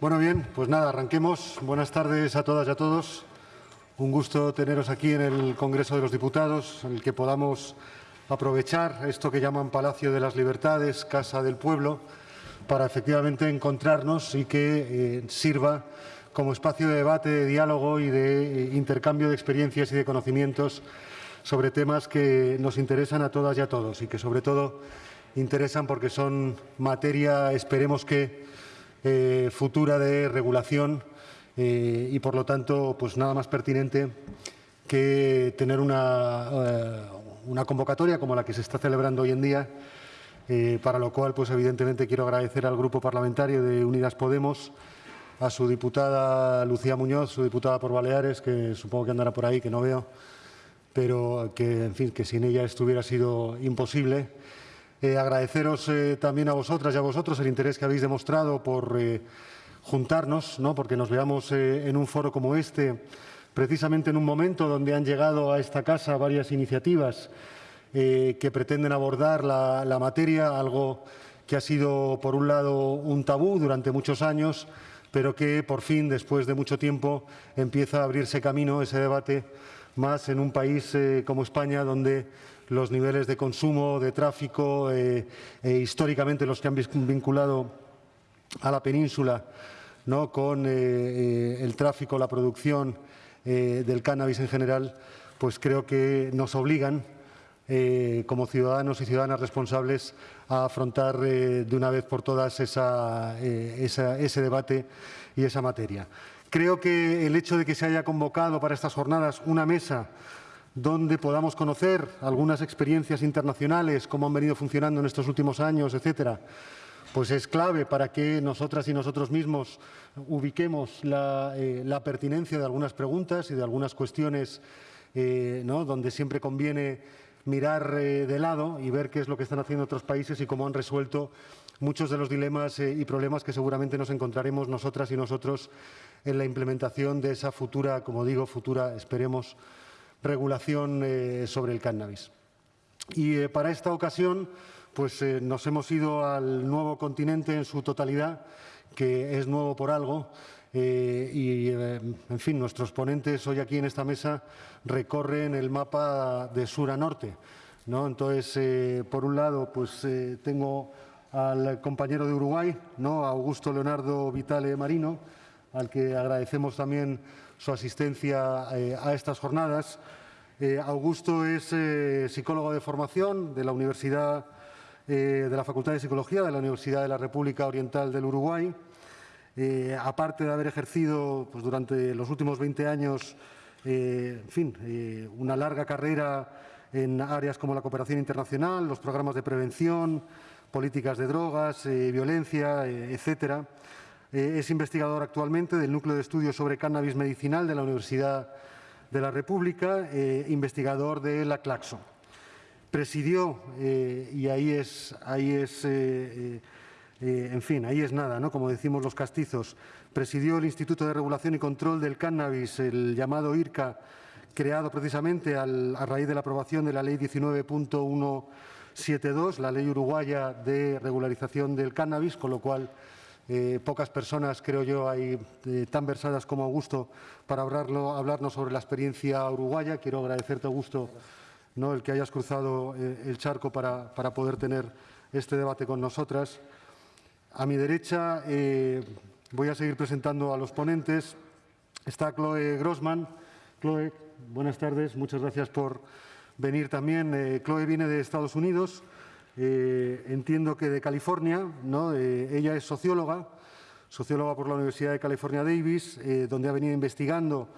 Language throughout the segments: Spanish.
Bueno, bien, pues nada, arranquemos. Buenas tardes a todas y a todos. Un gusto teneros aquí en el Congreso de los Diputados, en el que podamos aprovechar esto que llaman Palacio de las Libertades, Casa del Pueblo, para efectivamente encontrarnos y que eh, sirva como espacio de debate, de diálogo y de eh, intercambio de experiencias y de conocimientos sobre temas que nos interesan a todas y a todos y que sobre todo interesan porque son materia, esperemos que, eh, futura de regulación eh, y por lo tanto pues nada más pertinente que tener una, una convocatoria como la que se está celebrando hoy en día para lo cual pues evidentemente quiero agradecer al Grupo Parlamentario de Unidas Podemos a su diputada Lucía Muñoz, su diputada por Baleares, que supongo que andará por ahí, que no veo, pero que, en fin, que sin ella esto hubiera sido imposible. Eh, agradeceros eh, también a vosotras y a vosotros el interés que habéis demostrado por eh, juntarnos, ¿no? porque nos veamos en un foro como este, precisamente en un momento donde han llegado a esta casa varias iniciativas que pretenden abordar la, materia, algo que ha sido, por un lado, un tabú durante muchos años, pero que por fin, después de mucho tiempo, empieza a abrirse camino ese debate más en un país eh, como España, donde los niveles de consumo, de tráfico, eh, e históricamente los que han vinculado a la península ¿no? con eh, el tráfico, la producción del cannabis en general, pues creo que nos obligan eh, como ciudadanos y ciudadanas responsables a afrontar eh, de una vez por todas eh, ese debate y esa materia. Creo que el hecho de que se haya convocado para estas jornadas una mesa donde podamos conocer algunas experiencias internacionales, cómo han venido funcionando en estos últimos años, etcétera, pues es clave para que nosotras y nosotros mismos ubiquemos la, pertinencia de algunas preguntas y de algunas cuestiones donde siempre conviene mirar eh, de lado y ver qué es lo que están haciendo otros países y cómo han resuelto muchos de los dilemas eh, y problemas que seguramente nos encontraremos nosotras y nosotros en la implementación de esa futura, como digo, futura, esperemos, regulación eh, sobre el cannabis. Y para esta ocasión, pues nos hemos ido al nuevo continente en su totalidad, que es nuevo por algo, eh, y, eh, en fin, nuestros ponentes hoy aquí en esta mesa recorren el mapa de sur a norte. ¿no? Entonces, eh, por un lado, pues tengo al compañero de Uruguay, ¿no? Augusto Leonardo Vitale Marino, al que agradecemos también su asistencia a estas jornadas. Augusto es psicólogo de formación de la Universidad de la Facultad de Psicología de la Universidad de la República Oriental del Uruguay. Eh, aparte de haber ejercido pues, durante los últimos 20 años eh, en fin, eh, una larga carrera en áreas como la cooperación internacional, los programas de prevención, políticas de drogas, violencia, etcétera. Es investigador actualmente del Núcleo de Estudios sobre Cannabis Medicinal de la Universidad de la República, investigador de la Claxo. Presidió, y ahí es, ahí es eh, en fin, ahí es nada, ¿no? como decimos los castizos. Presidió el Instituto de Regulación y Control del Cannabis, el llamado IRCA, creado precisamente a raíz de la aprobación de la Ley 19.172, la ley uruguaya de regularización del cannabis, con lo cual eh, pocas personas, creo yo, hay eh, tan versadas como Augusto para hablarnos sobre la experiencia uruguaya. Quiero agradecerte, Augusto, ¿no? el que hayas cruzado el charco para, para poder tener este debate con nosotras. A mi derecha eh, voy a seguir presentando a los ponentes. Está Chloe Grossman. Chloe, buenas tardes. Muchas gracias por venir también. Eh, Chloe viene de Estados Unidos. Eh, entiendo que de California. ¿no? ella es socióloga, socióloga por la Universidad de California Davis, donde ha venido investigando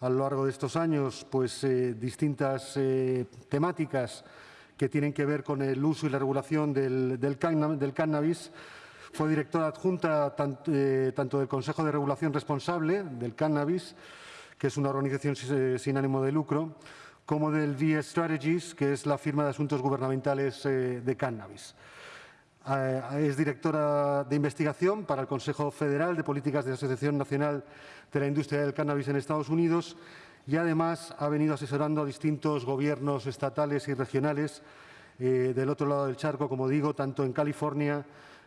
a lo largo de estos años pues, distintas temáticas que tienen que ver con el uso y la regulación del, cannabis fue directora adjunta eh, tanto del Consejo de Regulación Responsable del Cannabis, que es una organización sin ánimo de lucro, como del VS Strategies, que es la firma de asuntos gubernamentales eh, de cannabis. Eh, es directora de investigación para el Consejo Federal de Políticas de la Asociación Nacional de la Industria del Cannabis en Estados Unidos y además ha venido asesorando a distintos gobiernos estatales y regionales del otro lado del charco, como digo, tanto en California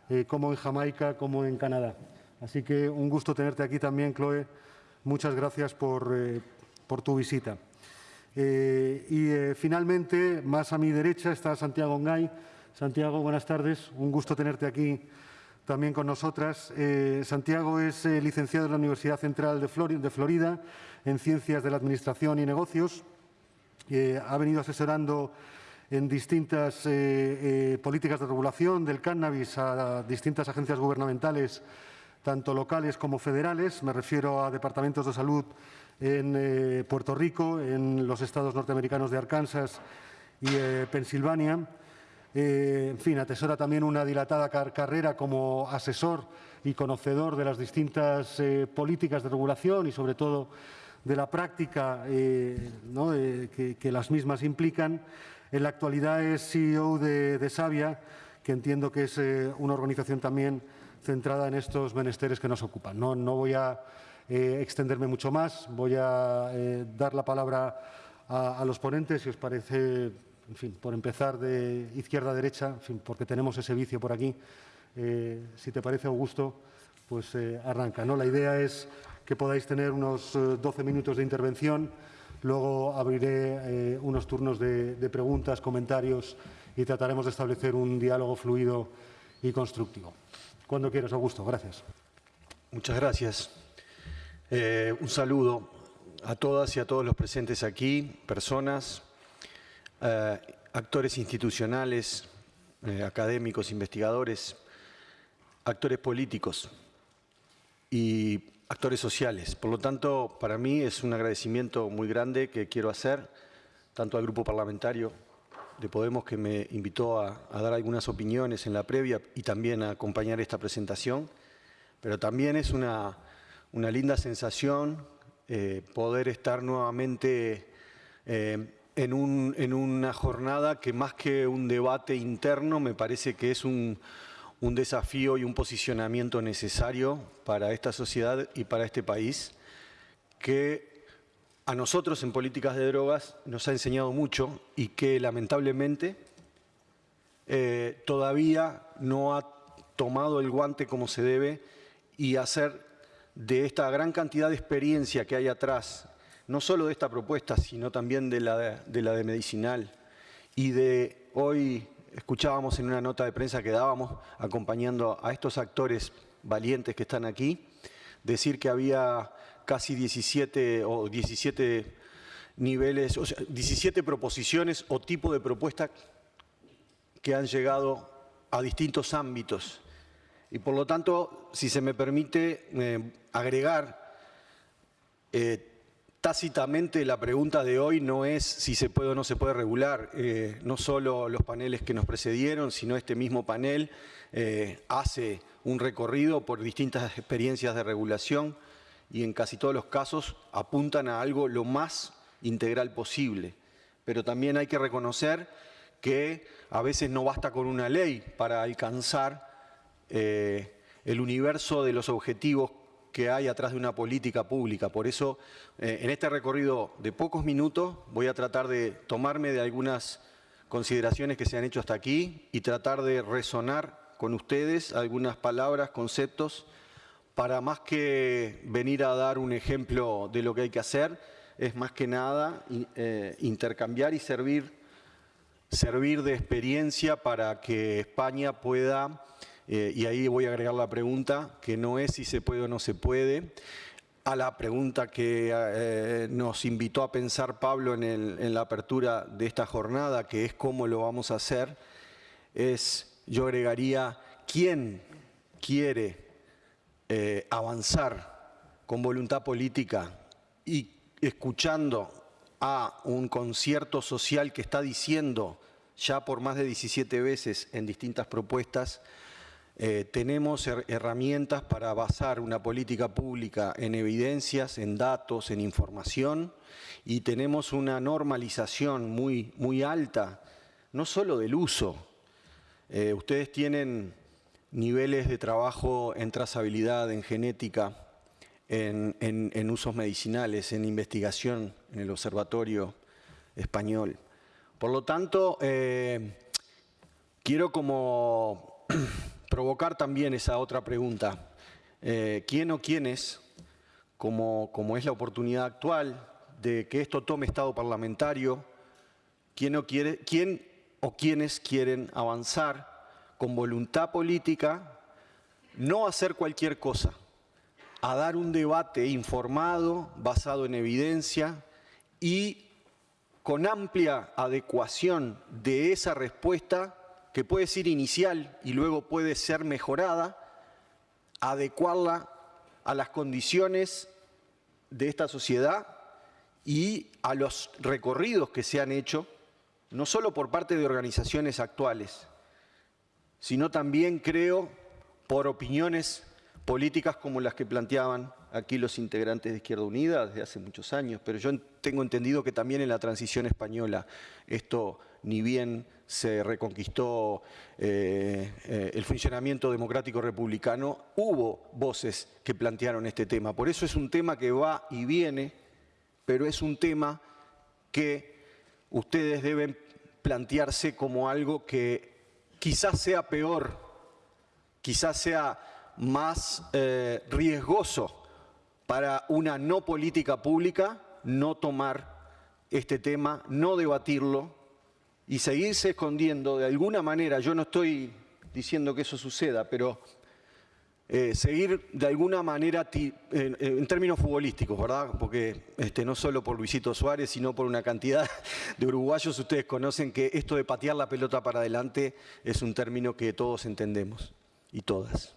eh, como en Jamaica, como en Canadá. Así que un gusto tenerte aquí también, Chloe. Muchas gracias por, eh, tu visita. Eh, y eh, finalmente, más a mi derecha, está Santiago Ngay. Santiago, buenas tardes. Un gusto tenerte aquí también con nosotras. Santiago es licenciado en la Universidad Central de, Florida en Ciencias de la Administración y Negocios. ha venido asesorando en distintas políticas de regulación del cannabis a distintas agencias gubernamentales tanto locales como federales. Me refiero a departamentos de salud en eh, Puerto Rico, en los estados norteamericanos de Arkansas y eh, Pensilvania. Eh, en fin, atesora también una dilatada carrera como asesor y conocedor de las distintas políticas de regulación y, sobre todo, de la práctica que, las mismas implican. En la actualidad es CEO de, de Savia, que entiendo que es una organización también centrada en estos menesteres que nos ocupan. No, voy a eh, extenderme mucho más, voy a eh, dar la palabra a, los ponentes, si os parece, en fin, por empezar de izquierda a derecha, porque tenemos ese vicio por aquí. Eh, si te parece, Augusto, pues arranca. ¿no? La idea es que podáis tener unos 12 minutos de intervención, luego abriré unos turnos de, de preguntas, comentarios y trataremos de establecer un diálogo fluido y constructivo. Cuando quieras, Augusto. Gracias. Muchas gracias. Eh, un saludo a todas y a todos los presentes aquí, personas, eh, actores institucionales, eh, académicos, investigadores, actores políticos y actores sociales. Por lo tanto, para mí es un agradecimiento muy grande que quiero hacer tanto al grupo parlamentario de Podemos que me invitó a, dar algunas opiniones en la previa y también a acompañar esta presentación. Pero también es una, linda sensación eh, poder estar nuevamente eh, en, una jornada que más que un debate interno me parece que es un, un desafío y un posicionamiento necesario para esta sociedad y para este país que a nosotros en políticas de drogas nos ha enseñado mucho y que lamentablemente eh, todavía no ha tomado el guante como se debe y hacer de esta gran cantidad de experiencia que hay atrás, no solo de esta propuesta, sino también de la de, medicinal y de hoy escuchábamos en una nota de prensa que dábamos acompañando a estos actores valientes que están aquí, decir que había casi 17 o 17 niveles, o sea, 17 proposiciones o tipo de propuestas que han llegado a distintos ámbitos. Y por lo tanto, si se me permite eh, agregar, eh, tácitamente la pregunta de hoy no es si se puede o no se puede regular, eh, no solo los paneles que nos precedieron, sino este mismo panel hace un recorrido por distintas experiencias de regulación, y en casi todos los casos apuntan a algo lo más integral posible. Pero también hay que reconocer que a veces no basta con una ley para alcanzar eh, el universo de los objetivos que hay atrás de una política pública. Por eso, eh, en este recorrido de pocos minutos, voy a tratar de tomarme de algunas consideraciones que se han hecho hasta aquí y tratar de resonar con ustedes algunas palabras, conceptos para más que venir a dar un ejemplo de lo que hay que hacer, es más que nada eh, intercambiar y servir, servir de experiencia para que España pueda, eh, y ahí voy a agregar la pregunta, que no es si se puede o no se puede, a la pregunta que eh, nos invitó a pensar Pablo en, la apertura de esta jornada, que es cómo lo vamos a hacer, es, yo agregaría, ¿quién quiere eh, avanzar con voluntad política y escuchando a un concierto social que está diciendo ya por más de 17 veces en distintas propuestas, eh, tenemos herramientas para basar una política pública en evidencias, en datos, en información y tenemos una normalización muy, muy alta, no solo del uso. Eh, ustedes tienen niveles de trabajo en trazabilidad, en genética, en, usos medicinales, en investigación en el Observatorio Español. Por lo tanto, eh, quiero como provocar también esa otra pregunta. eh, quién o quiénes, como, como es la oportunidad actual de que esto tome estado parlamentario, quién o, quiere, quién o quiénes quieren avanzar con voluntad política, no hacer cualquier cosa, a dar un debate informado, basado en evidencia y con amplia adecuación de esa respuesta, que puede ser inicial y luego puede ser mejorada, adecuarla a las condiciones de esta sociedad y a los recorridos que se han hecho, no solo por parte de organizaciones actuales, sino también, creo, por opiniones políticas como las que planteaban aquí los integrantes de Izquierda Unida desde hace muchos años, pero yo tengo entendido que también en la transición española esto ni bien se reconquistó eh, eh, el funcionamiento democrático republicano, hubo voces que plantearon este tema. Por eso es un tema que va y viene, pero es un tema que ustedes deben plantearse como algo que quizás sea peor, quizás sea más eh, riesgoso para una no política pública no tomar este tema, no debatirlo y seguirse escondiendo de alguna manera, yo no estoy diciendo que eso suceda, pero eh, seguir de alguna manera en, términos futbolísticos, ¿verdad? Porque este, no solo por Luisito Suárez, sino por una cantidad de uruguayos, ustedes conocen que esto de patear la pelota para adelante es un término que todos entendemos y todas.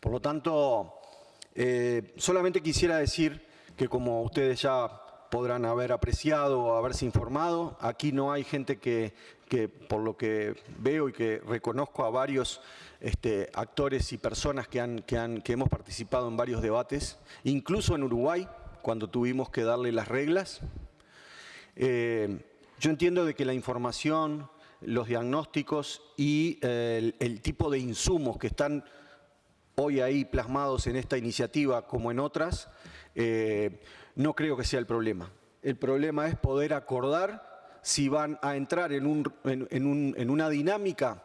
Por lo tanto, eh, solamente quisiera decir que como ustedes ya podrán haber apreciado o haberse informado, aquí no hay gente que, por lo que veo y que reconozco a varios este, actores y personas que, han, que, hemos participado en varios debates, incluso en Uruguay, cuando tuvimos que darle las reglas. Eh, yo entiendo de que la información, los diagnósticos y eh, el tipo de insumos que están hoy ahí plasmados en esta iniciativa como en otras, eh, no creo que sea el problema. El problema es poder acordar si van a entrar en, una dinámica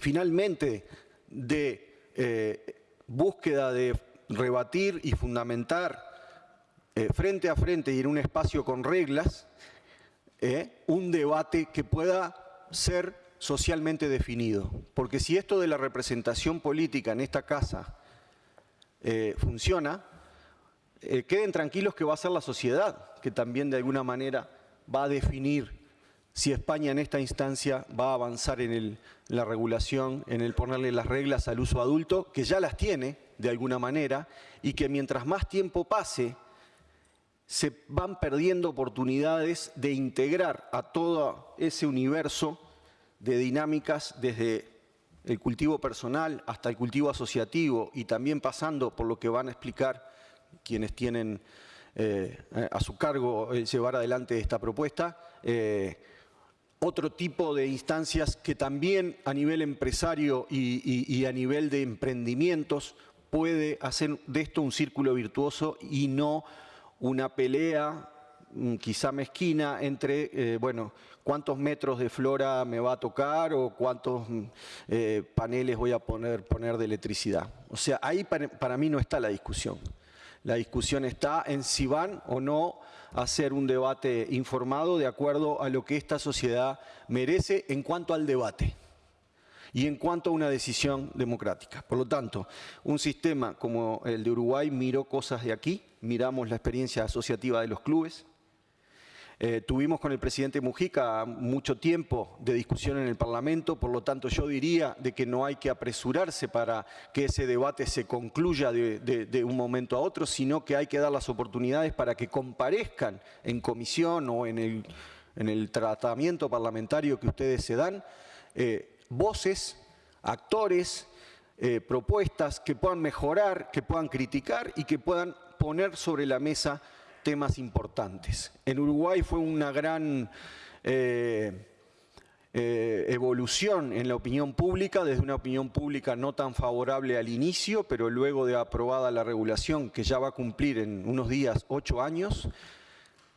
finalmente de eh, búsqueda de rebatir y fundamentar eh, frente a frente y en un espacio con reglas, un debate que pueda ser socialmente definido. Porque si esto de la representación política en esta casa eh, funciona, eh, queden tranquilos que va a ser la sociedad que también de alguna manera va a definir si España en esta instancia va a avanzar en, la regulación, en el ponerle las reglas al uso adulto, que ya las tiene de alguna manera, y que mientras más tiempo pase, se van perdiendo oportunidades de integrar a todo ese universo de dinámicas desde el cultivo personal hasta el cultivo asociativo y también pasando por lo que van a explicar quienes tienen eh, a su cargo llevar adelante esta propuesta, eh, otro tipo de instancias que también a nivel empresario y, a nivel de emprendimientos puede hacer de esto un círculo virtuoso y no una pelea mm, quizá mezquina entre, eh, bueno, cuántos metros de flora me va a tocar o cuántos mm, eh, paneles voy a poner, poner de electricidad. O sea, ahí para, mí no está la discusión. La discusión está en si van o no a hacer un debate informado de acuerdo a lo que esta sociedad merece en cuanto al debate y en cuanto a una decisión democrática. Por lo tanto, un sistema como el de Uruguay miró cosas de aquí, miramos la experiencia asociativa de los clubes, eh, tuvimos con el presidente Mujica mucho tiempo de discusión en el Parlamento, por lo tanto yo diría de que no hay que apresurarse para que ese debate se concluya de, un momento a otro, sino que hay que dar las oportunidades para que comparezcan en comisión o en el, tratamiento parlamentario que ustedes se dan, eh, voces, actores, eh, propuestas que puedan mejorar, que puedan criticar y que puedan poner sobre la mesa temas importantes. En Uruguay fue una gran eh, eh, evolución en la opinión pública, desde una opinión pública no tan favorable al inicio, pero luego de aprobada la regulación, que ya va a cumplir en unos días ocho años,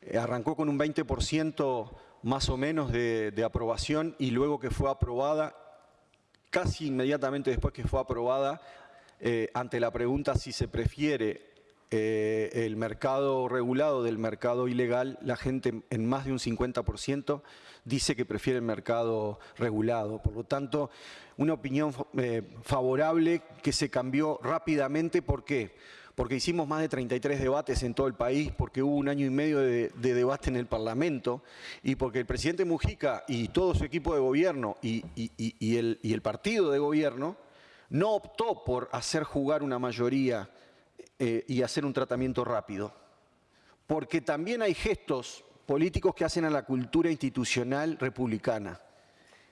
eh, arrancó con un 20% más o menos de, aprobación y luego que fue aprobada, casi inmediatamente después que fue aprobada, ante la pregunta si se prefiere eh, el mercado regulado del mercado ilegal, la gente en más de un 50% dice que prefiere el mercado regulado. Por lo tanto, una opinión eh, favorable que se cambió rápidamente. ¿Por qué? Porque hicimos más de 33 debates en todo el país, porque hubo un año y medio de, debate en el Parlamento y porque el presidente Mujica y todo su equipo de gobierno y, el, y el partido de gobierno no optó por hacer jugar una mayoría eh, y hacer un tratamiento rápido. Porque también hay gestos políticos que hacen a la cultura institucional republicana.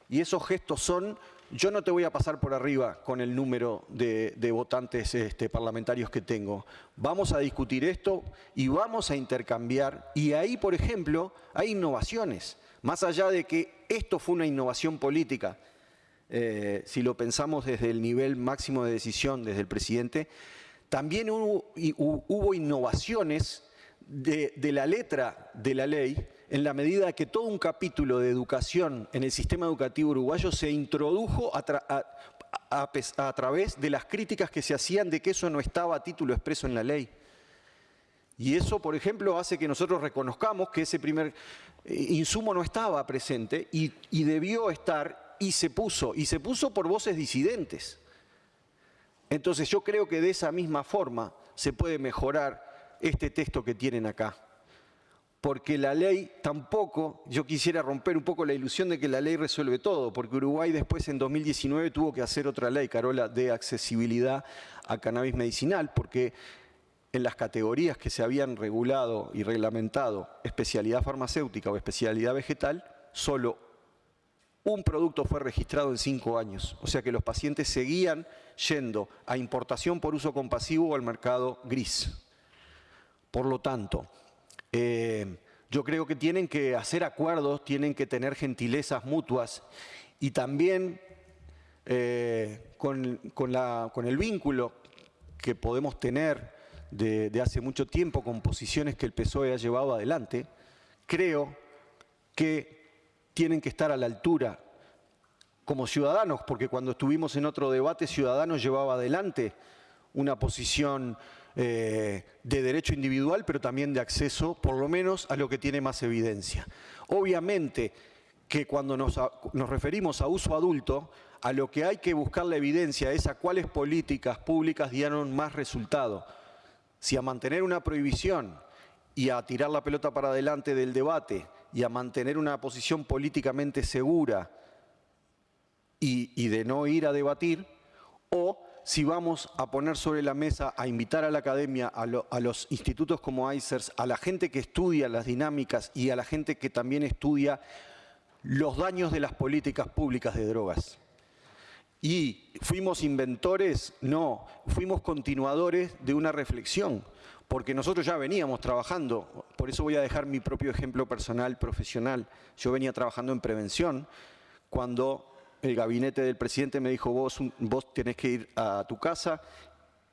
Y esos gestos son, yo no te voy a pasar por arriba con el número de, votantes este, parlamentarios que tengo. Vamos a discutir esto y vamos a intercambiar. Y ahí, por ejemplo, hay innovaciones. Más allá de que esto fue una innovación política, eh, si lo pensamos desde el nivel máximo de decisión, desde el presidente, también hubo, innovaciones de, la letra de la ley en la medida que todo un capítulo de educación en el sistema educativo uruguayo se introdujo a, través de las críticas que se hacían de que eso no estaba a título expreso en la ley. Y eso, por ejemplo, hace que nosotros reconozcamos que ese primer eh, insumo no estaba presente y, y debió estar y se puso, y se puso por voces disidentes. Entonces yo creo que de esa misma forma se puede mejorar este texto que tienen acá. Porque la ley tampoco, yo quisiera romper un poco la ilusión de que la ley resuelve todo, porque Uruguay después en 2019 tuvo que hacer otra ley, Carola, de accesibilidad a cannabis medicinal, porque en las categorías que se habían regulado y reglamentado especialidad farmacéutica o especialidad vegetal, solo un producto fue registrado en cinco años. O sea que los pacientes seguían yendo a importación por uso compasivo o al mercado gris. Por lo tanto, eh, yo creo que tienen que hacer acuerdos, tienen que tener gentilezas mutuas y también eh, con, el vínculo que podemos tener de, de hace mucho tiempo con posiciones que el PSOE ha llevado adelante, creo que tienen que estar a la altura como ciudadanos, porque cuando estuvimos en otro debate, Ciudadanos llevaba adelante una posición eh, de derecho individual, pero también de acceso, por lo menos, a lo que tiene más evidencia. Obviamente que cuando nos, nos referimos a uso adulto, a lo que hay que buscar la evidencia es a cuáles políticas públicas dieron más resultado. Si a mantener una prohibición y a tirar la pelota para adelante del debate y a mantener una posición políticamente segura y, de no ir a debatir, o si vamos a poner sobre la mesa, a invitar a la academia, a, los institutos como ICERS, a la gente que estudia las dinámicas y a la gente que también estudia los daños de las políticas públicas de drogas. ¿Y fuimos inventores? No, fuimos continuadores de una reflexión porque nosotros ya veníamos trabajando, por eso voy a dejar mi propio ejemplo personal, profesional. Yo venía trabajando en prevención cuando el gabinete del presidente me dijo, vos, vos tenés que ir a tu casa,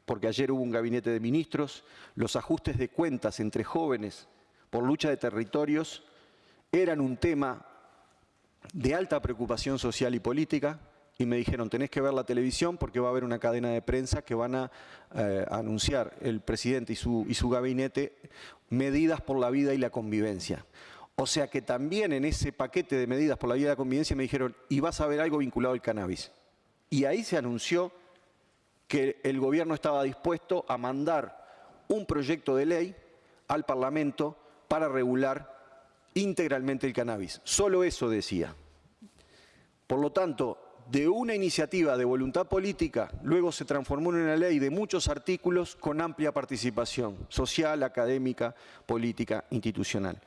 porque ayer hubo un gabinete de ministros, los ajustes de cuentas entre jóvenes por lucha de territorios eran un tema de alta preocupación social y política, y me dijeron, tenés que ver la televisión porque va a haber una cadena de prensa que van a, eh, anunciar el presidente y su, y su gabinete medidas por la vida y la convivencia. O sea que también en ese paquete de medidas por la vida y la convivencia me dijeron, y vas a ver algo vinculado al cannabis. Y ahí se anunció que el gobierno estaba dispuesto a mandar un proyecto de ley al Parlamento para regular integralmente el cannabis. Solo eso decía. Por lo tanto, de una iniciativa de voluntad política, luego se transformó en una ley de muchos artículos con amplia participación social, académica, política, institucional.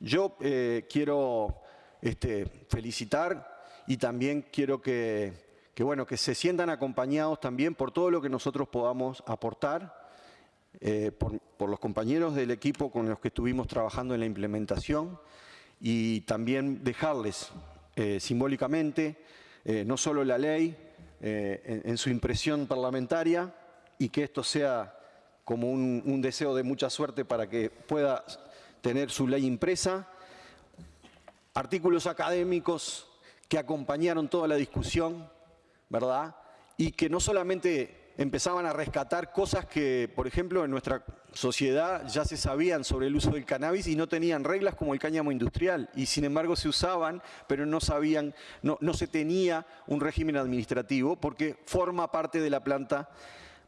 Yo eh, quiero este, felicitar y también quiero que, bueno, que se sientan acompañados también por todo lo que nosotros podamos aportar, eh, por, los compañeros del equipo con los que estuvimos trabajando en la implementación y también dejarles eh, simbólicamente no solo la ley, en, su impresión parlamentaria y que esto sea como un, deseo de mucha suerte para que pueda tener su ley impresa, artículos académicos que acompañaron toda la discusión, ¿verdad? Y que no solamente empezaban a rescatar cosas que, por ejemplo, en nuestra sociedad ya se sabían sobre el uso del cannabis y no tenían reglas como el cáñamo industrial y sin embargo se usaban, pero no sabían, no, no se tenía un régimen administrativo porque forma parte de la planta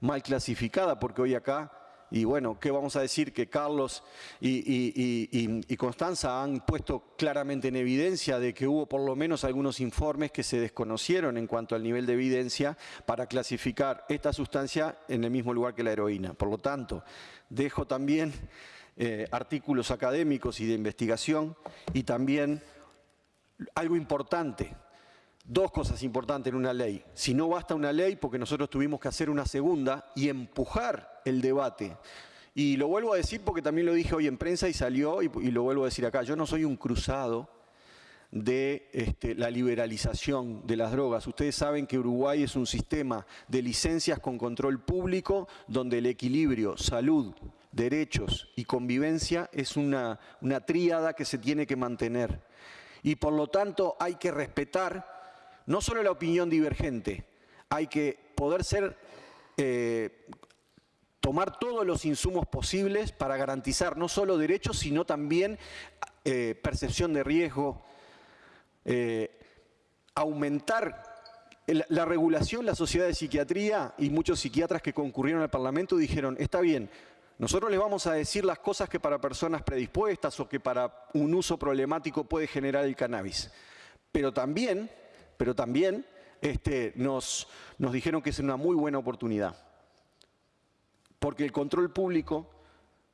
mal clasificada, porque hoy acá y bueno, ¿qué vamos a decir? Que Carlos y, Constanza han puesto claramente en evidencia de que hubo por lo menos algunos informes que se desconocieron en cuanto al nivel de evidencia para clasificar esta sustancia en el mismo lugar que la heroína. Por lo tanto, dejo también eh, artículos académicos y de investigación y también algo importante, dos cosas importantes en una ley. Si no basta una ley, porque nosotros tuvimos que hacer una segunda y empujar el debate. Y lo vuelvo a decir porque también lo dije hoy en prensa y salió, y, lo vuelvo a decir acá. Yo no soy un cruzado de este, la liberalización de las drogas. Ustedes saben que Uruguay es un sistema de licencias con control público donde el equilibrio, salud, derechos y convivencia es una, una tríada que se tiene que mantener. Y por lo tanto hay que respetar no solo la opinión divergente, hay que poder ser, eh, tomar todos los insumos posibles para garantizar no solo derechos, sino también eh, percepción de riesgo, eh, aumentar la regulación, la sociedad de psiquiatría y muchos psiquiatras que concurrieron al Parlamento dijeron, está bien, nosotros les vamos a decir las cosas que para personas predispuestas o que para un uso problemático puede generar el cannabis, pero también pero también este, nos, nos dijeron que es una muy buena oportunidad. Porque el control público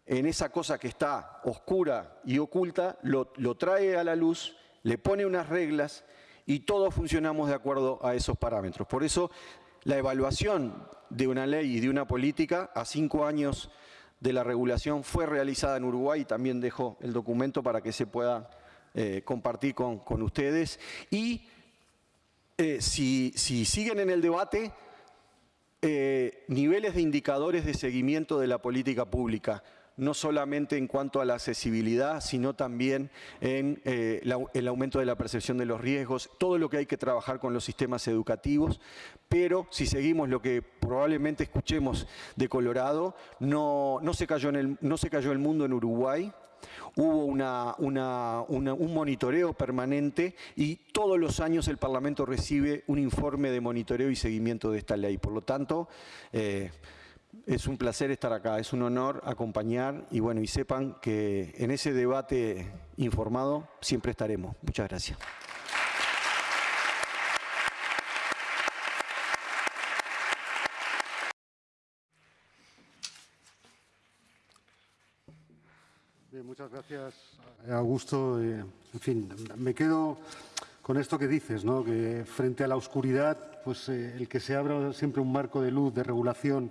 en esa cosa que está oscura y oculta, lo, lo, trae a la luz, le pone unas reglas y todos funcionamos de acuerdo a esos parámetros. Por eso la evaluación de una ley y de una política a cinco años de la regulación fue realizada en Uruguay y también dejo el documento para que se pueda eh, compartir con, con ustedes. Y eh, si, siguen en el debate, eh, niveles de indicadores de seguimiento de la política pública, no solamente en cuanto a la accesibilidad, sino también en eh, el aumento de la percepción de los riesgos, todo lo que hay que trabajar con los sistemas educativos, pero si seguimos lo que probablemente escuchemos de Colorado, no, no, se, cayó el, no se cayó el mundo en Uruguay, Hubo un monitoreo permanente y todos los años el Parlamento recibe un informe de monitoreo y seguimiento de esta ley. Por lo tanto, eh, es un placer estar acá, es un honor acompañar y bueno, y sepan que en ese debate informado siempre estaremos. Muchas gracias. Muchas gracias, Augusto. Eh, en fin, me quedo con esto que dices, ¿no? que frente a la oscuridad, pues eh, el que se abra siempre un marco de luz, de regulación,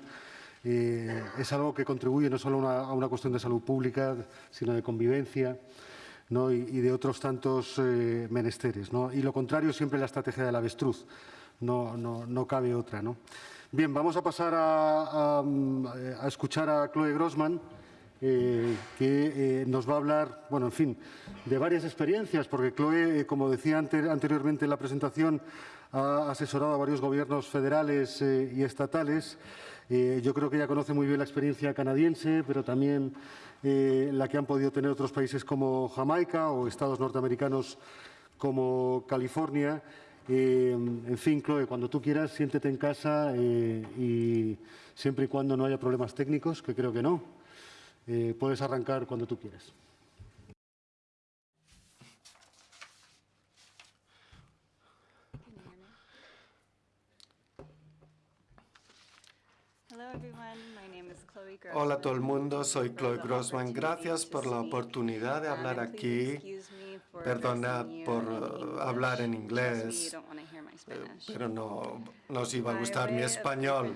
eh, es algo que contribuye no solo a una cuestión de salud pública, sino de convivencia ¿no? y, de otros tantos menesteres. Y lo contrario siempre la estrategia del avestruz, no, no, no cabe otra. ¿no? Bien, vamos a pasar a, a escuchar a Chloe Grossman. Eh, que eh, nos va a hablar, bueno, en fin, de varias experiencias, porque Chloe, eh, como decía anteriormente en la presentación, ha asesorado a varios gobiernos federales y estatales. yo creo que ella conoce muy bien la experiencia canadiense, pero también la que han podido tener otros países como Jamaica o estados norteamericanos como California. en fin, Chloe, cuando tú quieras, siéntete en casa y siempre y cuando no haya problemas técnicos, que creo que no, eh, puedes arrancar cuando tú quieras. Hola a todo el mundo, soy Chloe Grossman. Gracias por la oportunidad de hablar aquí. Perdonad por uh, hablar en inglés. Eh, pero no nos iba a gustar mi español.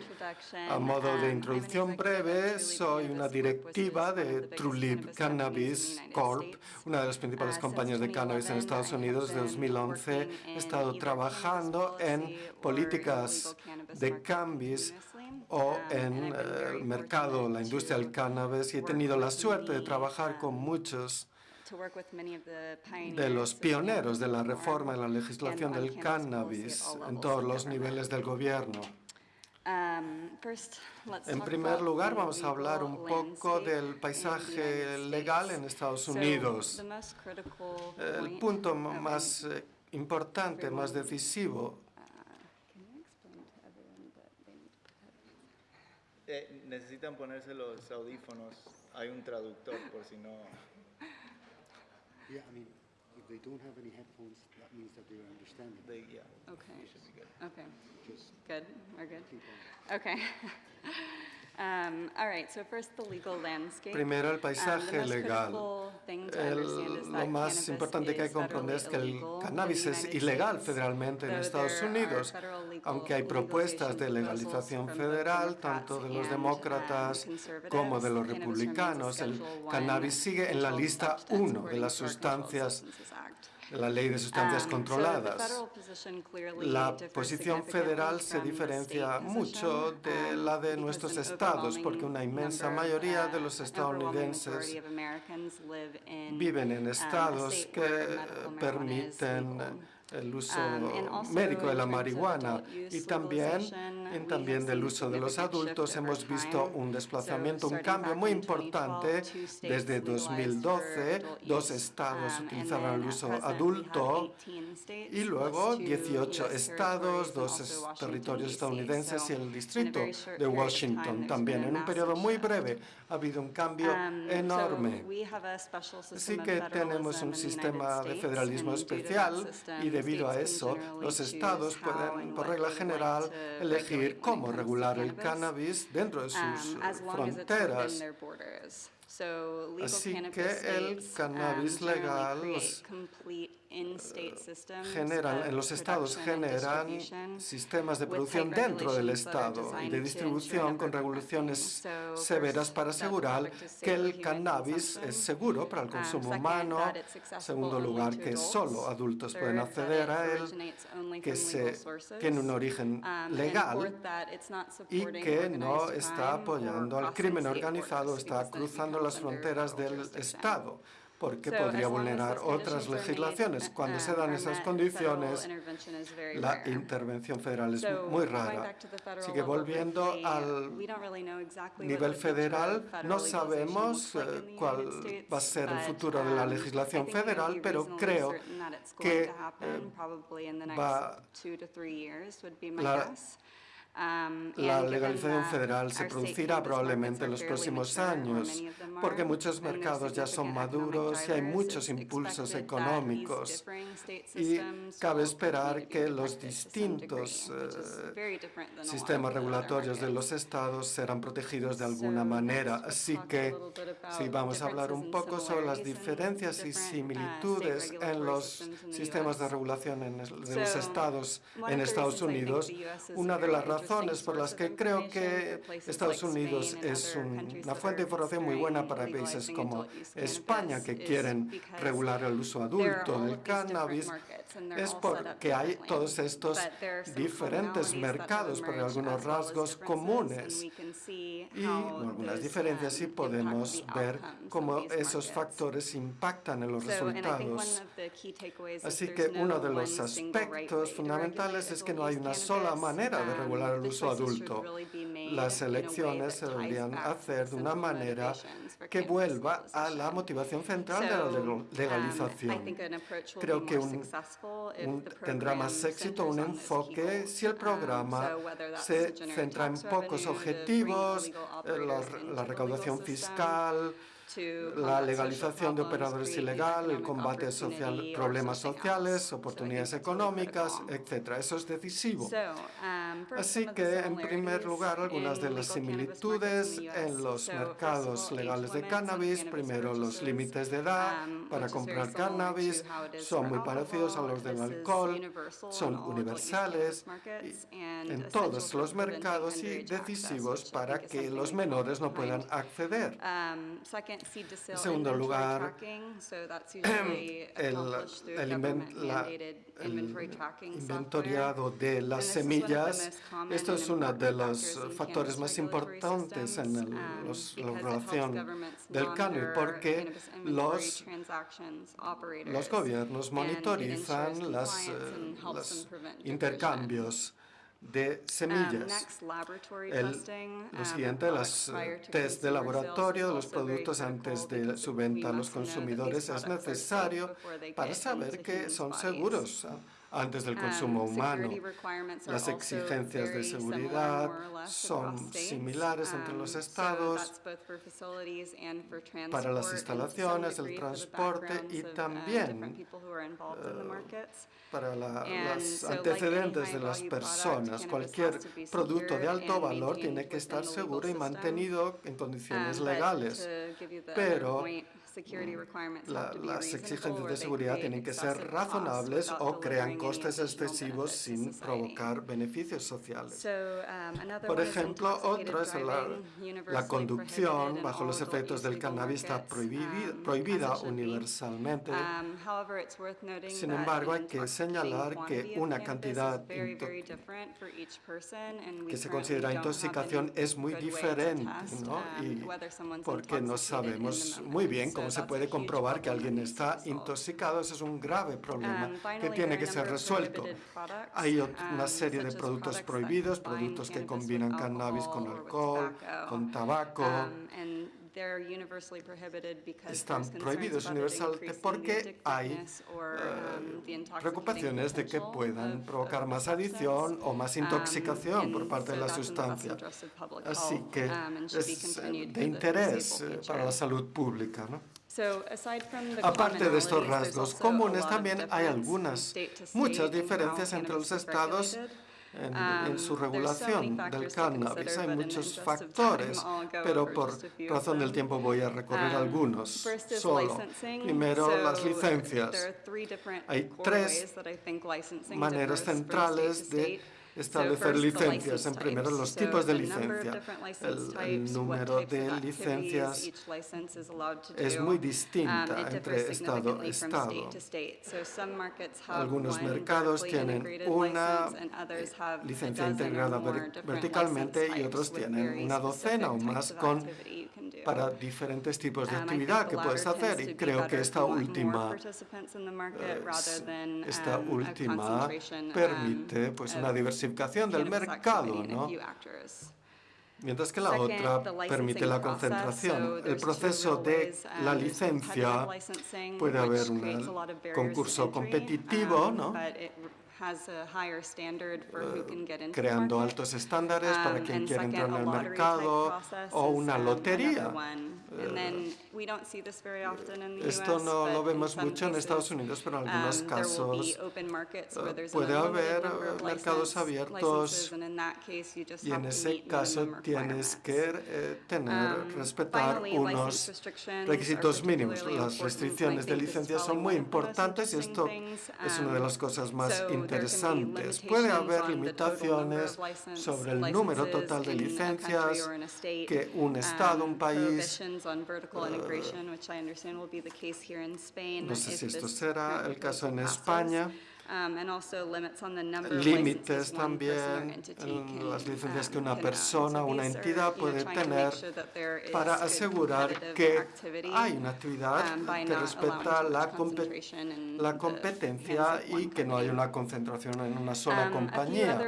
A modo de introducción breve, soy una directiva de TrueLib Cannabis Corp, una de las principales compañías de cannabis en Estados Unidos. Desde 2011 he estado trabajando en políticas de cannabis o en eh, el mercado, la industria del cannabis, y he tenido la suerte de trabajar con muchos de los pioneros de la reforma en la legislación del cannabis en todos los niveles del gobierno. En primer lugar, vamos a hablar un poco del paisaje legal en Estados Unidos. El punto más eh, importante, más decisivo Eh, necesitan ponerse los audífonos. Hay un traductor por si no. Yeah, I mean, if they don't have any headphones, that means that they're understanding. They, yeah, Okay, should be good. okay, Just good, we're good. keep on. Okay. Um, All right, so first the legal landscape. Primero, el Um, paisaje legal. El- lo más importante que hay que comprender es que el cannabis es ilegal federalmente en Estados Unidos, aunque hay propuestas de legalización federal, tanto de los um, demócratas como de los republicanos. El cannabis sigue en la lista substance 1 de las sustancias la ley de sustancias Um, controladas. La posición federal se diferencia mucho position, de um, la de nuestros estados, porque una inmensa mayoría de uh, los overwhelming majority estadounidenses viven en um, estados que permiten. El uso Um, médico de la marihuana y también, we también del uso de los adultos hemos visto un desplazamiento, un cambio muy in 2012, importante. Desde legalized for 2012, adult dos estados um, utilizaban then el uso adulto 18 states y luego plus two 18 US estados, dos territorios estadounidenses y el distrito de Washington también. En un periodo muy breve ha habido un cambio Um, enorme. Así que tenemos un sistema de federalismo especial y debido a eso los estados pueden, por regla general, elegir cómo regular el cannabis, dentro de sus um, fronteras. Así que el cannabis um, legal generan, of en los estados generan sistemas de producción dentro del estado y de distribución con regulaciones severas para asegurar que el cannabis es seguro para el Um, consumo humano. accessible Segundo lugar, que solo adultos pueden acceder a él, que se tiene un origen Um, legal y que no está apoyando al crimen organizado, está cruzando las fronteras del. Estado, porque podría vulnerar otras legislaciones. Cuando se um, dan esas condiciones, la intervención federal es muy rara. Así que volviendo al nivel federal, no sabemos eh, cuál va a ser el futuro de la um, legislación federal, pero creo que, eh, va- la- La legalización federal se producirá probablemente en los próximos años, porque muchos mercados ya son maduros y hay muchos impulsos económicos. Y cabe esperar que los distintos eh, sistemas regulatorios de los estados serán protegidos de alguna manera. Así que sí, vamos a hablar un poco sobre las diferencias y uh, similitudes en los sistemas de regulación en el- de los estados en Estados Unidos. Una de las interesting razones por las que creo que Estados Unidos es una fuente de información muy buena para países como España, que quieren regular el uso adulto del cannabis, es porque hay todos estos diferentes mercados, pero algunos rasgos comunes. And we can see y algunas diferencias y podemos ver cómo esos factores impactan en los resultados. of the key takeaways is Así que no uno de los aspectos to fundamentales es que no hay una sola manera de regular el uso adulto. Las elecciones se deberían hacer de una manera que vuelva a la motivación central de la um, legalización. Creo que un- tendrá más éxito un enfoque si el Um, programa se centra en pocos objetivos, eh, la, recaudación fiscal, la legalización de operadores ilegal, el combate social, problemas sociales, oportunidades económicas, etc. Eso es decisivo. Um, Así que, en primer lugar, algunas de las similitudes en los mercados legales de cannabis. Primero, los límites de edad um, para comprar cannabis son muy parecidos a los del alcohol, son universales en todos los mercados y decisivos para que los menores no puedan acceder. En segundo lugar, usually el, el la- inventoriado de las semillas. Esto es uno de los factores más importantes en el- um, los- la governments del cannabis, porque los, gobiernos monitorizan las, eh, los prevent intercambios de Um, semillas. El- lo um, siguiente, las test de laboratorio de los productos antes de su venta a los consumidores es necesario para saber que son seguros antes del Um, consumo humano. Las exigencias de seguridad son similares entre los Um, estados para las instalaciones, el transporte y uh, también, markets. para la- los antecedentes de las personas. Cualquier producto de alto valor tiene que estar seguro y mantenido en condiciones Um, legales. Pero La- to be las exigencias de seguridad tienen que ser razonables o crean costes excesivos sin provocar beneficios sociales. So, um, Por ejemplo, otro es la, la conducción bajo los efectos del cannabis está um, prohibida be. universalmente. Um, Sin embargo, hay que señalar que una cantidad que se considera intoxicación es muy diferente, ¿no? Y porque no sabemos muy bien So cómo se puede comprobar que alguien está intoxicado. Ese es un grave problema que tiene que ser resuelto. Hay ot- um, una serie de productos prohibidos, productos que combinan cannabis con alcohol con tabaco. Um, Están prohibidos universalmente porque hay eh, um, intoxicating preocupaciones de que puedan provocar más adicción o más intoxicación por parte de la sustancia. Así que es eh, de interés eh, para la salud pública. ¿no? Aparte de estos rasgos comunes, también hay algunas, muchas diferencias entre los estados regulated. en, Um, en su regulación del cannabis. Hay muchos factores, pero por razón del tiempo voy a recorrer Um, algunos solo. Primero, las There licencias. are three different Hay tres ways that I think licensing maneras centrales de establecer licencias. En primero, los tipos de licencia. El, número de licencias es muy Um, distinta entre estado a estado. Algunos mercados tienen una a licencia integrada verticalmente y otros tienen una docena o más con para diferentes tipos de Um, actividad que puedes hacer y creo que esta última eh, esta um, última permite pues una of diversificación del mercado, ¿no? Mientras que la otra permite la concentración. El proceso de. Um, la licencia puede haber un concurso competitivo, um, ¿no? creando altos estándares para Um, quien second, entrar en el mercado o una lotería. another one. And then we don't see this very often in the Esto no lo vemos mucho en Estados Unidos, pero en algunos um, will casos eh, puede haber eh, mercados abiertos y en ese caso tienes que eh, tener, Um, respetar unos requisitos mínimos. Las restricciones de think this is licencia son muy importantes y esto es una de Um, las cosas más interesantes. Puede haber limitaciones sobre el número total de licencias que un estado, un Um, país, prohibitions on vertical integration, which I understand will be the case here in Spain no sé si esto será el caso en. España, Um, and also limits on the number of límites también entity en las licencias que um, una own. persona So o una entidad puede tener para asegurar que hay una actividad um, que respeta la, la competencia y que no company. una concentración en una sola Um, compañía.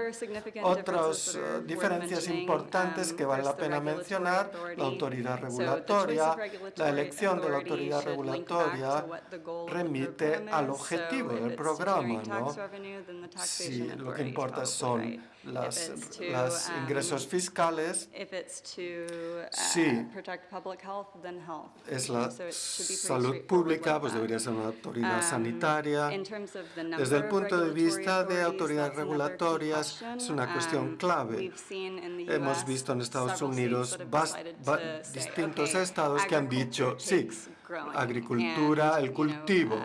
Otras worth diferencias importantes um, que vale la pena mencionar, la autoridad regulatoria, la elección de la autoridad regulatoria remite al objetivo del programa, ¿no? revenue, then the Si lo que importa son las, um, ingresos fiscales, to uh, Sí. protect public health, then health. es la salud pública, pues debería ser una autoridad Um, sanitaria. Desde el punto de vista de autoridades regulatorias, es una cuestión Um, clave. Hemos visto en Estados Unidos distintos "Okay, estados que han dicho, sí, agricultura, el cultivo.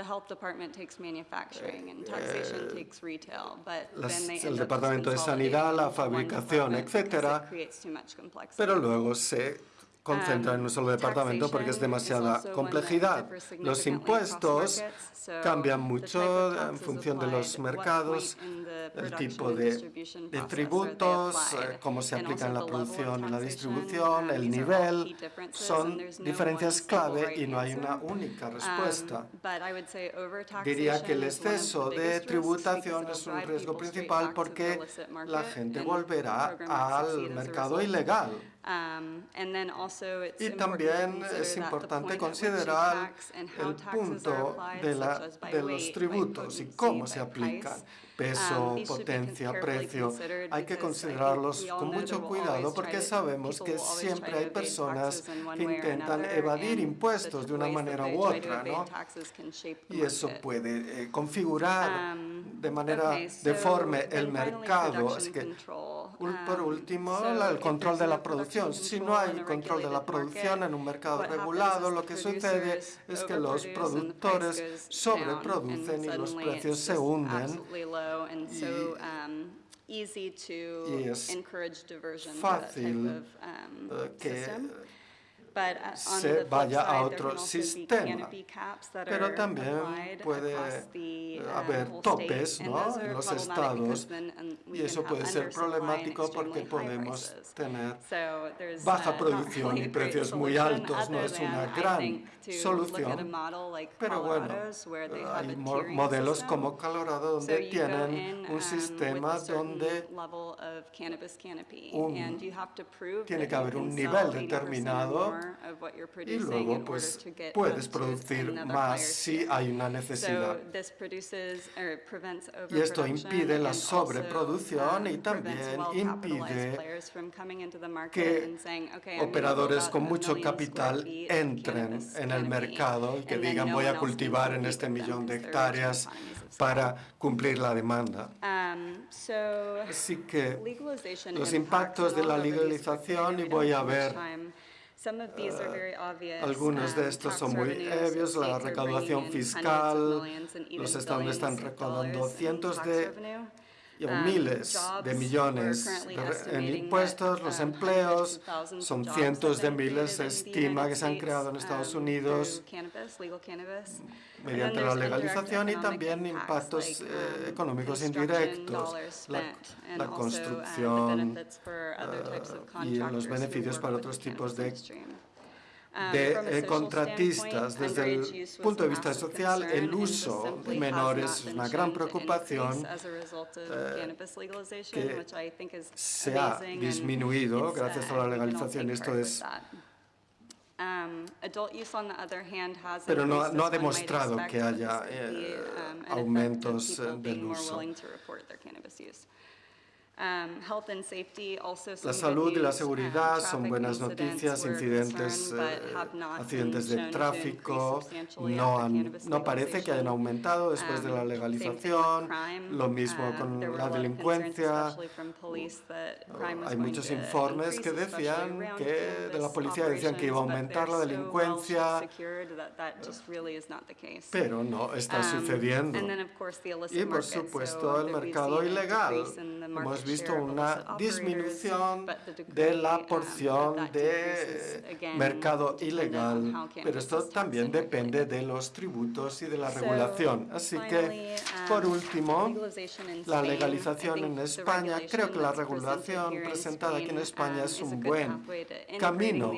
The health department takes manufacturing and taxation takes retail, but Eh, las- then they el end up Departamento de Sanidad, la fabricación, etcétera. Pero luego se concentra en un solo departamento porque es demasiada complejidad. Los impuestos cambian mucho en función de los mercados, el tipo de, de tributos, eh, cómo se aplica en la producción y la distribución, el nivel, son diferencias clave y no hay una única respuesta. Diría que el exceso de tributación es un riesgo principal porque la gente volverá al mercado ilegal. Um, y también es importante considerar el punto de, la, de los tributos y cómo se aplican peso, Um, potencia, precio, hay que considerarlos con mucho cuidado porque sabemos que siempre hay personas que intentan evadir impuestos de una manera u otra, ¿no? Y eso puede eh, configurar Um, de manera deforme el mercado. Así que, por último, la- el control de la producción. Si no hay control de la producción en un mercado regulado, lo que sucede es que los productores sobreproducen y los precios se hunden and so um, easy to yes. encourage diversion Fácil, that type of um, eh, que, system. Se vaya a otro sistema. Pero también puede eh, haber topes ¿no? en los estados y eso puede ser problemático porque podemos tener baja producción y precios muy altos. No es una gran solución, pero bueno, hay mo- modelos como Colorado donde tienen un sistema donde un- tiene que haber un nivel determinado y luego pues puedes producir más si hay una necesidad. Y esto impide la sobreproducción y también impide que operadores con mucho capital entren en el mercado y que digan voy a cultivar en este millón de hectáreas para cumplir la demanda. Así que los impactos de la legalización, y voy a ver algunos de estos son muy obvios, la recaudación fiscal, los estados están recaudando cientos de miles de millones en impuestos, los empleos, son cientos de miles, se estima que se han creado en Estados Unidos mediante la legalización y también impactos eh, económicos indirectos, la, la construcción eh, y los beneficios para otros tipos de de eh, contratistas. Desde el punto de vista social, el uso de menores es una gran preocupación eh, que se ha disminuido gracias a la legalización. Esto es, pero no, no ha demostrado que haya eh, aumentos eh, del uso. La salud y la seguridad son buenas noticias, incidentes, eh, accidentes de tráfico no, han, no parece que hayan aumentado después de la legalización, lo mismo con la delincuencia. Hay muchos informes que decían que de la policía decían que iba a aumentar la delincuencia, pero no está sucediendo. Y por supuesto el mercado ilegal. Hemos visto una disminución de la porción de mercado ilegal, pero esto también depende de los tributos y de la regulación. Así que, por último, la legalización en España, creo que la regulación presentada aquí en España es un buen camino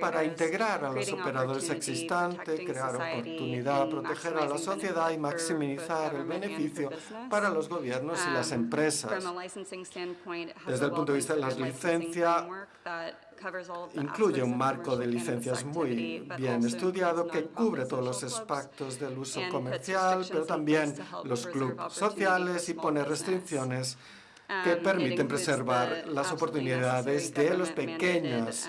para integrar a los operadores existentes, crear oportunidad, proteger a la sociedad y maximizar el beneficio para los gobiernos y las empresas. Desde el punto de vista de las licencias, Incluye un marco de licencias muy bien estudiado que cubre todos los aspectos del uso comercial, pero también los clubes sociales y pone restricciones que permiten preservar las oportunidades de las pequeñas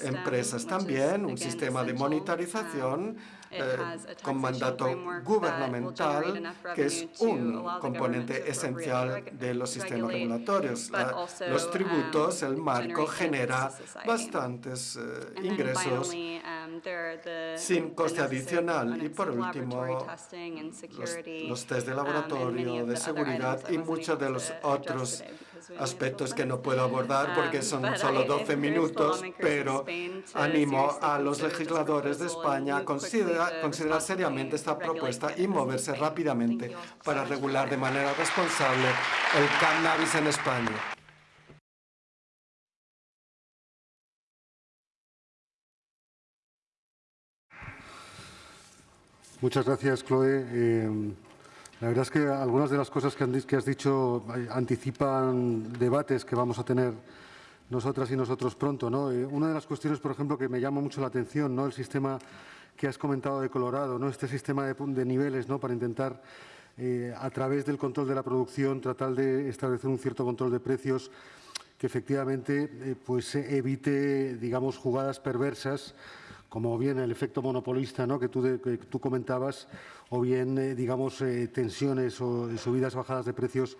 empresas. También un sistema de monitorización eh, con mandato gubernamental, que es un componente esencial de los sistemas regulatorios. La- los tributos, el marco, genera bastantes eh, ingresos sin coste adicional. Y por último, los, los test de laboratorio, de seguridad y muchos de los otros otros aspectos que no puedo abordar porque son solo 12 minutos, pero animo a los legisladores de España a considerar, considerar seriamente esta propuesta y moverse rápidamente para regular de manera responsable el cannabis en España. Muchas gracias, Chloe. Eh, la verdad es que algunas de las cosas que, has dicho eh, anticipan debates que vamos a tener nosotras y nosotros pronto. ¿no? Eh, una de las cuestiones, por ejemplo, que me llama mucho la atención, ¿no? el sistema que has comentado de Colorado, ¿no? este sistema de, niveles ¿no? para intentar, a través del control de la producción, tratar de establecer un cierto control de precios que efectivamente pues, evite digamos, jugadas perversas como bien el efecto monopolista ¿no? que, tú tú comentabas, o bien, eh, digamos, eh, tensiones o subidas, bajadas de precios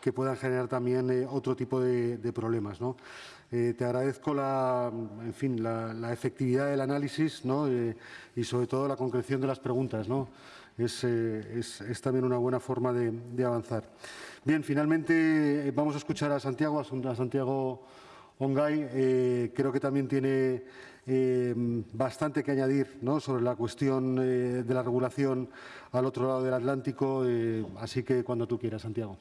que puedan generar también eh, otro tipo de, problemas. ¿no? te agradezco la, en fin, la, efectividad del análisis ¿no? y, sobre todo, la concreción de las preguntas. ¿no? Es, es, también una buena forma de, de avanzar. Bien, finalmente vamos a escuchar a Santiago, a Santiago Ongay. creo que también tiene eh, bastante que añadir sobre la cuestión eh, de la regulación al otro lado del Atlántico, eh, así que cuando tú quieras, Santiago.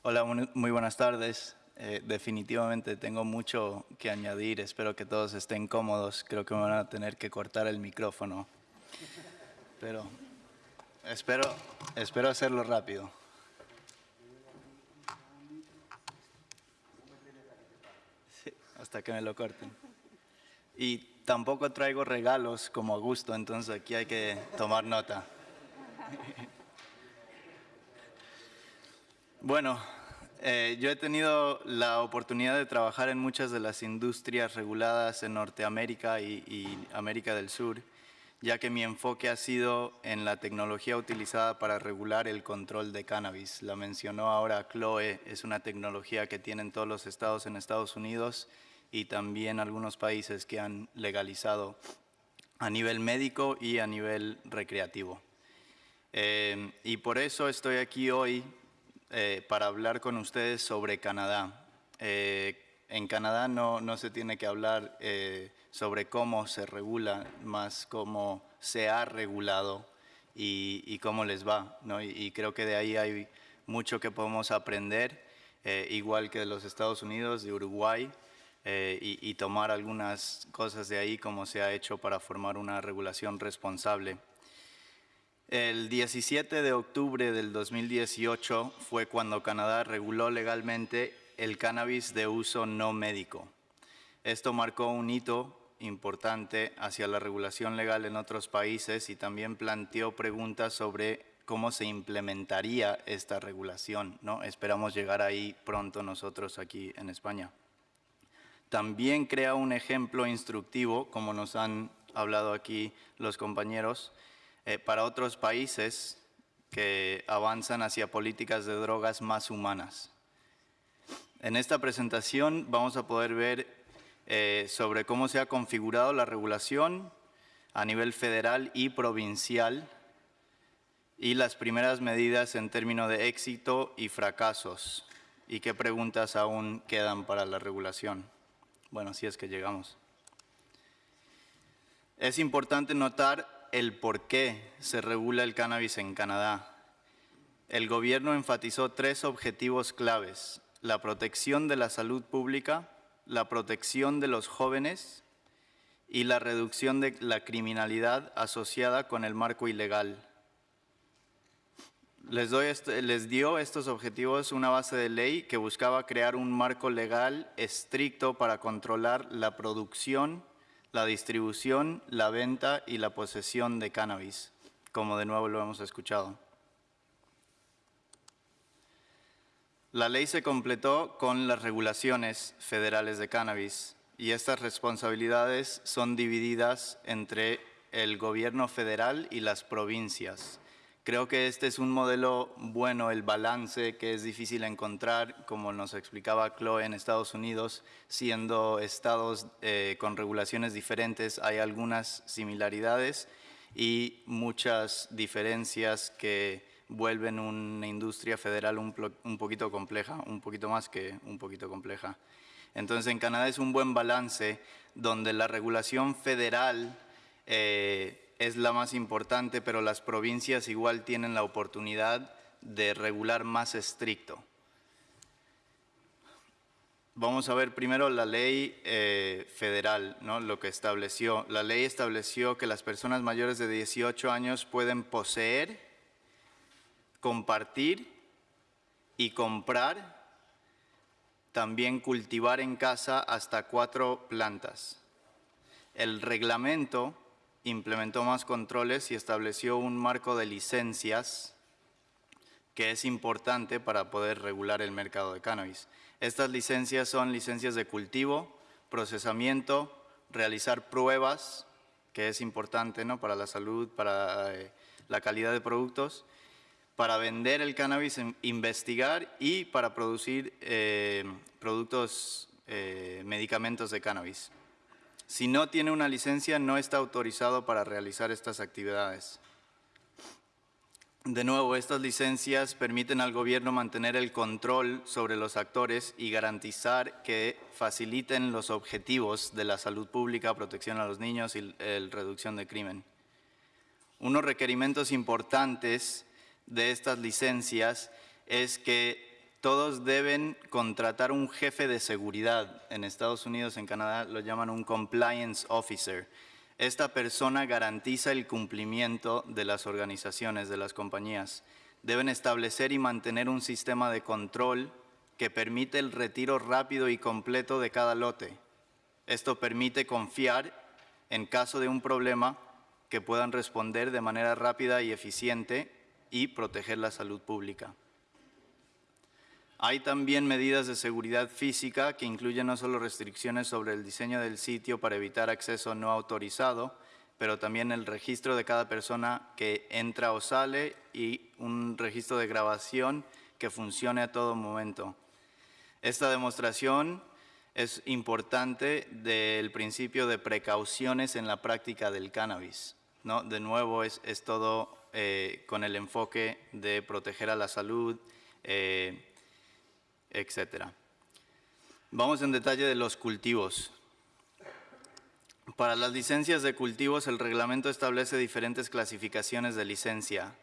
Hola, muy buenas tardes. definitivamente tengo mucho que añadir, espero que todos estén cómodos, creo que me van a tener que cortar el micrófono, pero espero, espero hacerlo rápido. Hasta que me lo corten. Y tampoco traigo regalos como a gusto, entonces aquí hay que tomar nota. Bueno, eh, yo he tenido la oportunidad de trabajar en muchas de las industrias reguladas en Norteamérica y, y América del Sur, ya que mi enfoque ha sido en la tecnología utilizada para regular el control de cannabis. La mencionó ahora Chloe, es una tecnología que tienen todos los estados en Estados Unidos y también algunos países que han legalizado a nivel médico y a nivel recreativo. Eh, y por eso estoy aquí hoy eh, para hablar con ustedes sobre Canadá. Eh, en Canadá no, no, se tiene que hablar sobre cómo se regula, más cómo se ha regulado y, cómo les va. ¿no? Y, creo que de ahí hay mucho que podemos aprender, igual que de los Estados Unidos, de Uruguay, eh, y, tomar algunas cosas de ahí como se ha hecho para formar una regulación responsable. El 17 de octubre del 2018 fue cuando Canadá reguló legalmente el cannabis de uso no médico. Esto marcó un hito importante hacia la regulación legal en otros países y también planteó preguntas sobre cómo se implementaría esta regulación. ¿no? Esperamos llegar ahí pronto nosotros aquí en España. También crea un ejemplo instructivo, como nos han hablado aquí los compañeros, eh, para otros países que avanzan hacia políticas de drogas más humanas. En esta presentación vamos a poder ver eh, sobre cómo se ha configurado la regulación a nivel federal y provincial y las primeras medidas en términos de éxito y fracasos y qué preguntas aún quedan para la regulación. Bueno, si es que llegamos. Es importante notar el por qué se regula el cannabis en Canadá. El gobierno enfatizó tres objetivos claves, la protección de la salud pública, la protección de los jóvenes y la reducción de la criminalidad asociada con el marco ilegal. Les, doy este, dio estos objetivos una base de ley que buscaba crear un marco legal estricto para controlar la producción, la distribución, la venta y la posesión de cannabis, como de nuevo lo hemos escuchado. La ley se completó con las regulaciones federales de cannabis y estas responsabilidades son divididas entre el gobierno federal y las provincias. Creo que este es un modelo bueno, el balance que es difícil encontrar, como nos explicaba Chloe en Estados Unidos, siendo estados eh, con regulaciones diferentes, hay algunas similaridades y muchas diferencias que vuelven una industria federal un, un poquito compleja, un poquito más que un poquito compleja. Entonces, en Canadá es un buen balance donde la regulación federal eh, es la más importante, pero las provincias igual tienen la oportunidad de regular más estricto. Vamos a ver primero la ley eh, federal, ¿no? lo que estableció. La ley estableció que las personas mayores de 18 años pueden poseer, compartir y comprar, también cultivar en casa hasta cuatro plantas. El reglamento implementó más controles y estableció un marco de licencias que es importante para poder regular el mercado de cannabis. Estas licencias son licencias de cultivo, procesamiento, realizar pruebas, que es importante ¿no? para la salud, para eh, la calidad de productos, para vender el cannabis, investigar y para producir eh, productos, eh, medicamentos de cannabis. Si no tiene una licencia, no está autorizado para realizar estas actividades. De nuevo, estas licencias permiten al gobierno mantener el control sobre los actores y garantizar que faciliten los objetivos de la salud pública, protección a los niños y la reducción de crimen. Unos requerimientos importantes de estas licencias es que todos deben contratar un jefe de seguridad. En Estados Unidos, en Canadá, lo llaman un compliance officer esta persona garantiza el cumplimiento de las organizaciones, de las compañías. Deben establecer y mantener un sistema de control que permite el retiro rápido y completo de cada lote. Esto permite confiar, en caso de un problema, que puedan responder de manera rápida y eficiente y proteger la salud pública. Hay también medidas de seguridad física que incluyen no solo restricciones sobre el diseño del sitio para evitar acceso no autorizado, pero también el registro de cada persona que entra o sale y un registro de grabación que funcione a todo momento. Esta demostración es importante del principio de precauciones en la práctica del cannabis. ¿no? De nuevo, es, todo eh, con el enfoque de proteger a la salud, eh, etc. Vamos en detalle de los cultivos. Para las licencias de cultivos, el reglamento establece diferentes clasificaciones de licencia.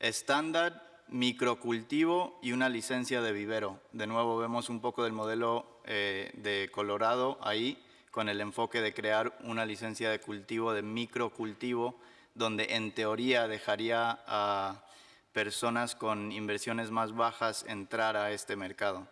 Estándar, microcultivo y una licencia de vivero. De nuevo vemos un poco del modelo eh, de Colorado ahí, con el enfoque de crear una licencia de cultivo de microcultivo, donde en teoría dejaría a personas con inversiones más bajas entrar a este mercado.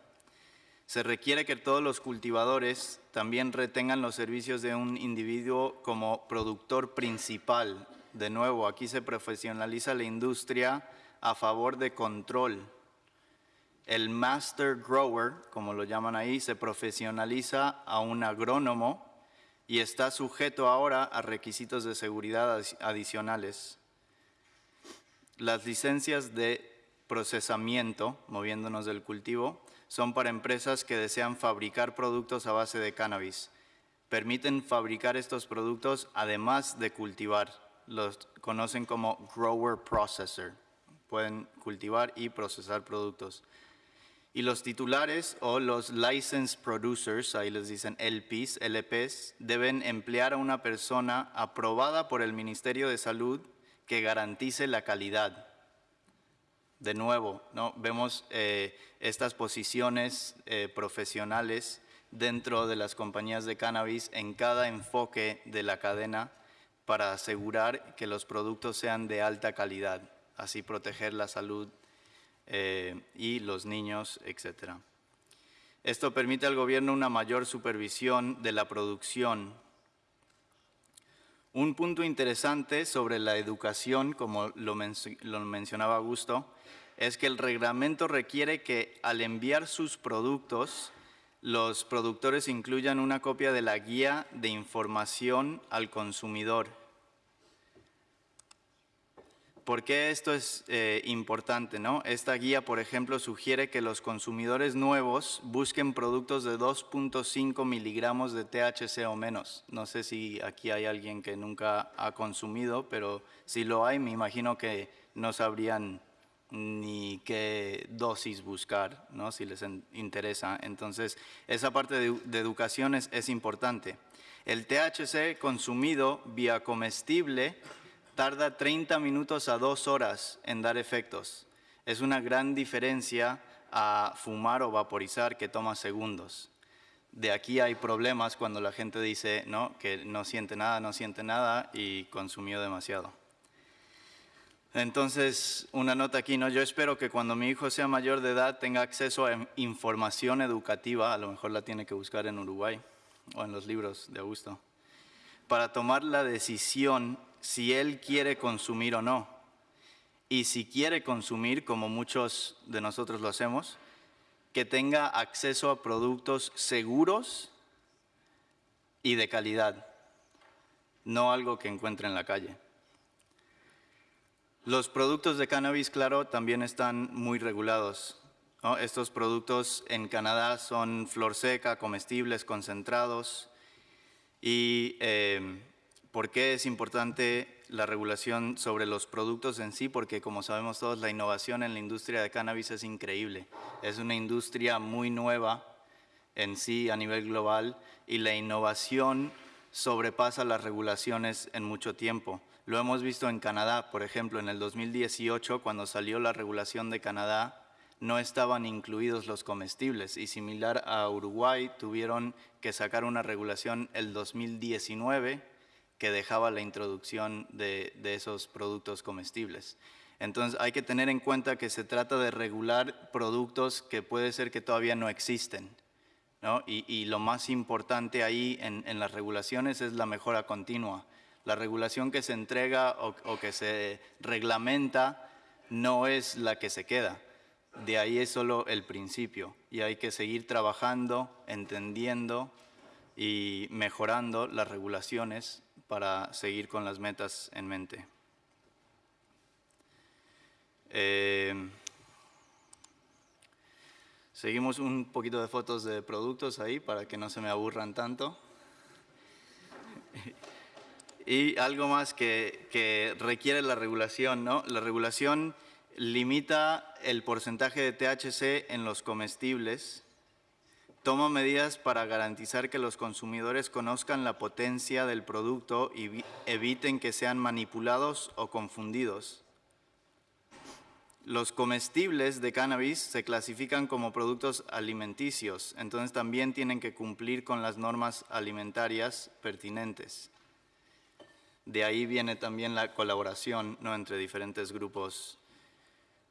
Se requiere que todos los cultivadores también retengan los servicios de un individuo como productor principal. De nuevo, aquí se profesionaliza la industria a favor de control. El master grower, como lo llaman ahí, se profesionaliza a un agrónomo y está sujeto ahora a requisitos de seguridad adicionales. Las licencias de procesamiento, moviéndonos del cultivo, son para empresas que desean fabricar productos a base de cannabis. Permiten fabricar estos productos además de cultivar. Los conocen como grower processor. Pueden cultivar y procesar productos. Y los titulares o los licensed producers, ahí les dicen LPs, LPs, deben emplear a una persona aprobada por el Ministerio de Salud que garantice la calidad. De nuevo, ¿no? vemos eh, estas posiciones eh, profesionales dentro de las compañías de cannabis en cada enfoque de la cadena para asegurar que los productos sean de alta calidad, así proteger la salud eh, y los niños, etc. Esto permite al gobierno una mayor supervisión de la producción un punto interesante sobre la educación, como lo, mencionaba Augusto, es que el reglamento requiere que al enviar sus productos, los productores incluyan una copia de la guía de información al consumidor ¿Por qué esto es eh, importante? ¿no? Esta guía, por ejemplo, sugiere que los consumidores nuevos busquen productos de 2.5 miligramos de THC o menos. No sé si aquí hay alguien que nunca ha consumido, pero si lo hay, me imagino que no sabrían ni qué dosis buscar, ¿no? si les interesa. Entonces, esa parte de, de educación es, es importante. El THC consumido vía comestible tarda 30 minutos a dos horas en dar efectos. Es una gran diferencia a fumar o vaporizar que toma segundos. De aquí hay problemas cuando la gente dice ¿no? que no siente nada, no siente nada y consumió demasiado. Entonces, una nota aquí, ¿no? Yo espero que cuando mi hijo sea mayor de edad tenga acceso a información educativa, a lo mejor la tiene que buscar en Uruguay o en los libros de Augusto, para tomar la decisión si él quiere consumir o no. Y si quiere consumir, como muchos de nosotros lo hacemos, que tenga acceso a productos seguros y de calidad, no algo que encuentre en la calle. Los productos de cannabis, claro, también están muy regulados. Estos productos en Canadá son flor seca, comestibles, concentrados. ¿Y eh, por qué es importante la regulación sobre los productos en sí? Porque como sabemos todos, la innovación en la industria de cannabis es increíble. Es una industria muy nueva en sí a nivel global y la innovación sobrepasa las regulaciones en mucho tiempo. Lo hemos visto en Canadá, por ejemplo, en el 2018, cuando salió la regulación de Canadá, no estaban incluidos los comestibles y similar a Uruguay, tuvieron que sacar una regulación el 2019 que dejaba la introducción de, esos productos comestibles. Entonces hay que tener en cuenta que se trata de regular productos que puede ser que todavía no existen. Y, lo más importante ahí en, en las regulaciones es la mejora continua la regulación que se entrega o, que se reglamenta no es la que se queda. De ahí es solo el principio y hay que seguir trabajando, entendiendo y mejorando las regulaciones para seguir con las metas en mente. Eh, seguimos un poquito de fotos de productos ahí para que no se me aburran tanto. Y algo más que, requiere la regulación, ¿no? La regulación limita el porcentaje de THC en los comestibles, toma medidas para garantizar que los consumidores conozcan la potencia del producto y eviten que sean manipulados o confundidos. Los comestibles de cannabis se clasifican como productos alimenticios, entonces también tienen que cumplir con las normas alimentarias pertinentes. De ahí viene también la colaboración ¿no? entre diferentes grupos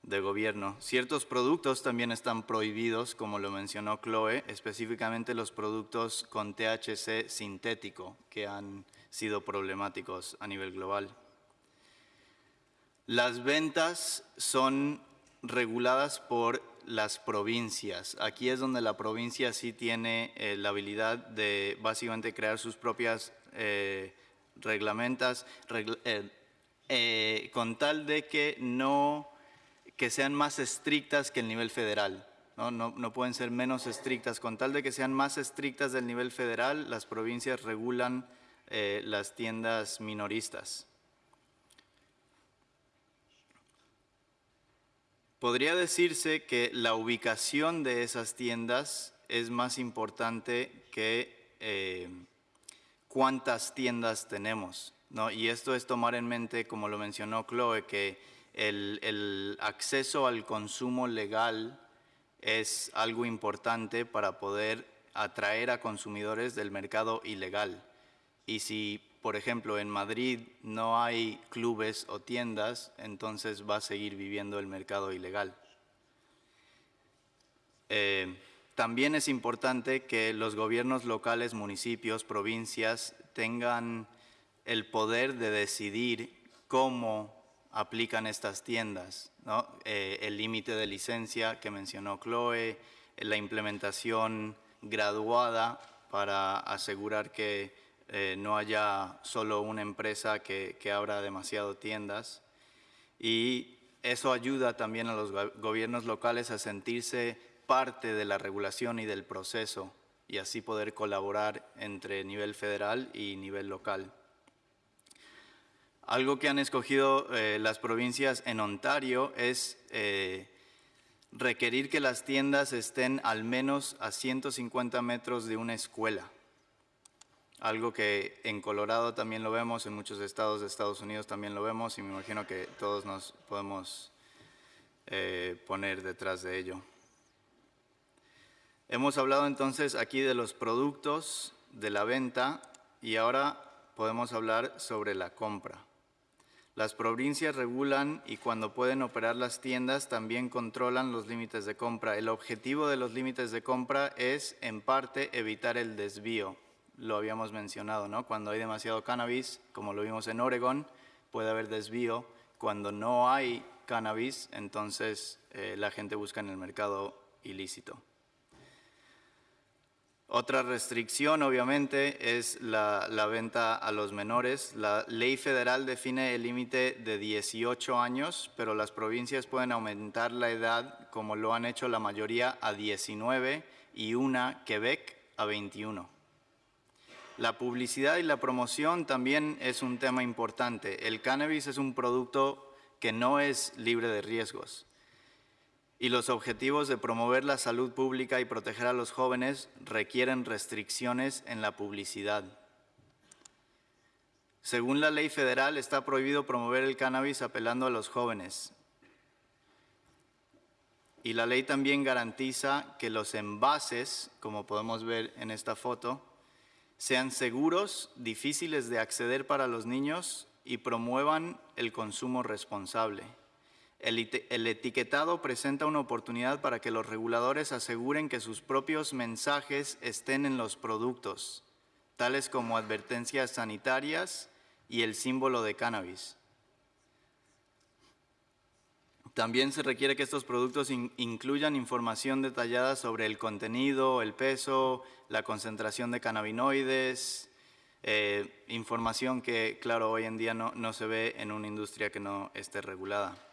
de gobierno. Ciertos productos también están prohibidos, como lo mencionó Chloe, específicamente los productos con THC sintético, que han sido problemáticos a nivel global. Las ventas son reguladas por las provincias. Aquí es donde la provincia sí tiene eh, la habilidad de básicamente crear sus propias eh, reglamentas, eh, con tal de que no que sean más estrictas que el nivel federal. ¿no? No, pueden ser menos estrictas. Con tal de que sean más estrictas del nivel federal, las provincias regulan eh, las tiendas minoristas. Podría decirse que la ubicación de esas tiendas es más importante que cuántas tiendas tenemos. ¿no? Y esto es tomar en mente, como lo mencionó Chloe, que el, acceso al consumo legal es algo importante para poder atraer a consumidores del mercado ilegal. Y si, por ejemplo, en Madrid no hay clubes o tiendas, entonces va a seguir viviendo el mercado ilegal. Eh, también es importante que los gobiernos locales, municipios, provincias tengan el poder de decidir cómo aplican estas tiendas. Eh, el límite de licencia que mencionó Chloe, la implementación graduada para asegurar que eh, no haya solo una empresa que, que abra demasiado tiendas. Y eso ayuda también a los gobiernos locales a sentirse parte de la regulación y del proceso y así poder colaborar entre nivel federal y nivel local. Algo que han escogido eh, las provincias en Ontario es eh, requerir que las tiendas estén al menos a 150 metros de una escuela. Algo que en Colorado también lo vemos, en muchos estados de Estados Unidos también lo vemos y me imagino que todos nos podemos eh, poner detrás de ello. Hemos hablado entonces aquí de los productos, de la venta y ahora podemos hablar sobre la compra. Las provincias regulan y cuando pueden operar las tiendas también controlan los límites de compra. El objetivo de los límites de compra es, en parte, evitar el desvío. Lo habíamos mencionado, ¿no? Cuando hay demasiado cannabis, como lo vimos en Oregon, puede haber desvío. Cuando no hay cannabis, entonces eh, la gente busca en el mercado ilícito. Otra restricción, obviamente, es la, venta a los menores. La ley federal define el límite de 18 años, pero las provincias pueden aumentar la edad, como lo han hecho la mayoría, a 19 y una, Quebec, a 21. La publicidad y la promoción también es un tema importante. El cannabis es un producto que no es libre de riesgos y los objetivos de promover la salud pública y proteger a los jóvenes requieren restricciones en la publicidad. Según la ley federal, está prohibido promover el cannabis apelando a los jóvenes. Y la ley también garantiza que los envases, como podemos ver en esta foto, sean seguros, difíciles de acceder para los niños y promuevan el consumo responsable. El, etiquetado presenta una oportunidad para que los reguladores aseguren que sus propios mensajes estén en los productos, tales como advertencias sanitarias y el símbolo de cannabis. También se requiere que estos productos incluyan información detallada sobre el contenido, el peso, la concentración de cannabinoides, eh, información que, claro, hoy en día no se ve en una industria que no esté regulada.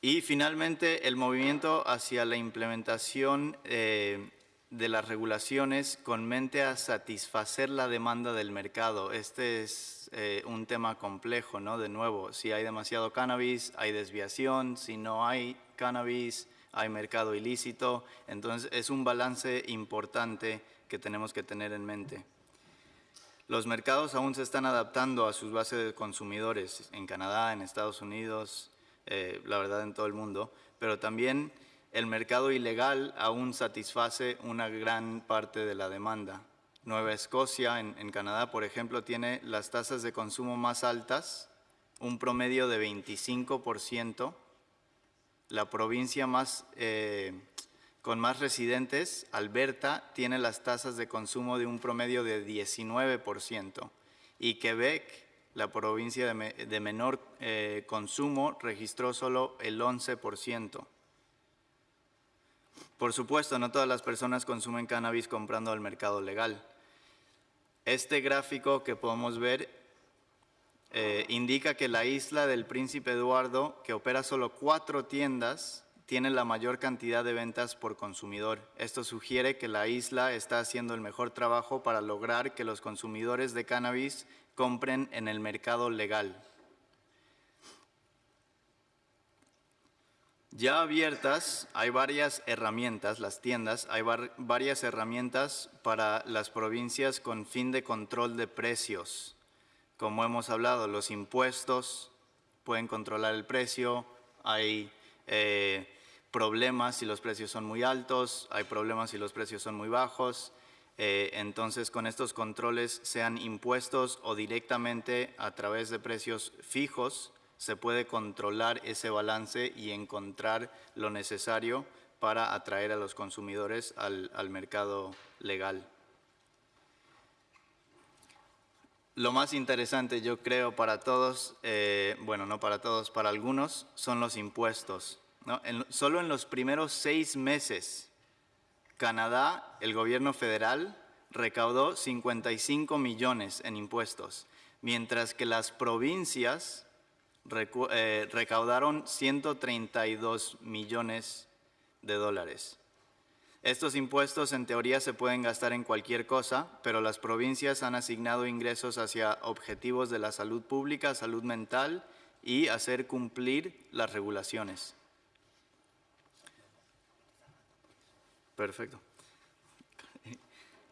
Y finalmente, el movimiento hacia la implementación eh, de las regulaciones con mente a satisfacer la demanda del mercado. Este es eh, un tema complejo, ¿no? De nuevo, si hay demasiado cannabis, hay desviación, si no hay cannabis, hay mercado ilícito. Entonces, es un balance importante que tenemos que tener en mente. Los mercados aún se están adaptando a sus bases de consumidores en Canadá, en Estados Unidos, eh, la verdad, en todo el mundo, pero también el mercado ilegal aún satisface una gran parte de la demanda. Nueva Escocia, en, Canadá, por ejemplo, tiene las tasas de consumo más altas, un promedio de 25%. La provincia más, eh, con más residentes, Alberta, tiene las tasas de consumo de un promedio de 19%. Y Quebec la provincia de, menor eh, consumo registró solo el 11%. Por supuesto, no todas las personas consumen cannabis comprando al mercado legal. Este gráfico que podemos ver eh, indica que la isla del Príncipe Eduardo, que opera solo cuatro tiendas, tiene la mayor cantidad de ventas por consumidor. Esto sugiere que la isla está haciendo el mejor trabajo para lograr que los consumidores de cannabis compren en el mercado legal. Ya abiertas hay varias herramientas, las tiendas, hay varias herramientas para las provincias con fin de control de precios. Como hemos hablado, los impuestos pueden controlar el precio, hay eh, problemas si los precios son muy altos, hay problemas si los precios son muy bajos, eh, entonces, con estos controles, sean impuestos o directamente a través de precios fijos, se puede controlar ese balance y encontrar lo necesario para atraer a los consumidores al, mercado legal. Lo más interesante, yo creo, para todos, eh, bueno, no para todos, para algunos, son los impuestos. Solo en los primeros seis meses Canadá, el gobierno federal, recaudó 55 millones en impuestos, mientras que las provincias eh, recaudaron 132 millones de dólares. Estos impuestos en teoría se pueden gastar en cualquier cosa, pero las provincias han asignado ingresos hacia objetivos de la salud pública, salud mental y hacer cumplir las regulaciones. Perfecto.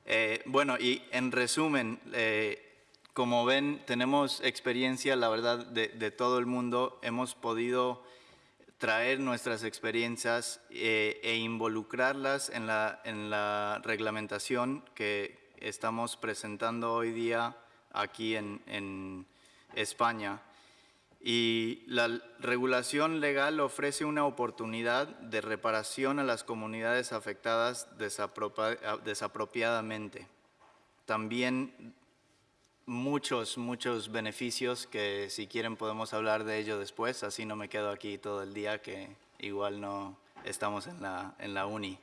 Eh, bueno, y en resumen, eh, como ven, tenemos experiencia, la verdad, de, todo el mundo. Hemos podido traer nuestras experiencias eh, e involucrarlas en la, en la reglamentación que estamos presentando hoy día aquí en, en España. Y la regulación legal ofrece una oportunidad de reparación a las comunidades afectadas desapropiadamente. También muchos, muchos beneficios que si quieren podemos hablar de ello después, así no me quedo aquí todo el día que igual no estamos en la, en la uni.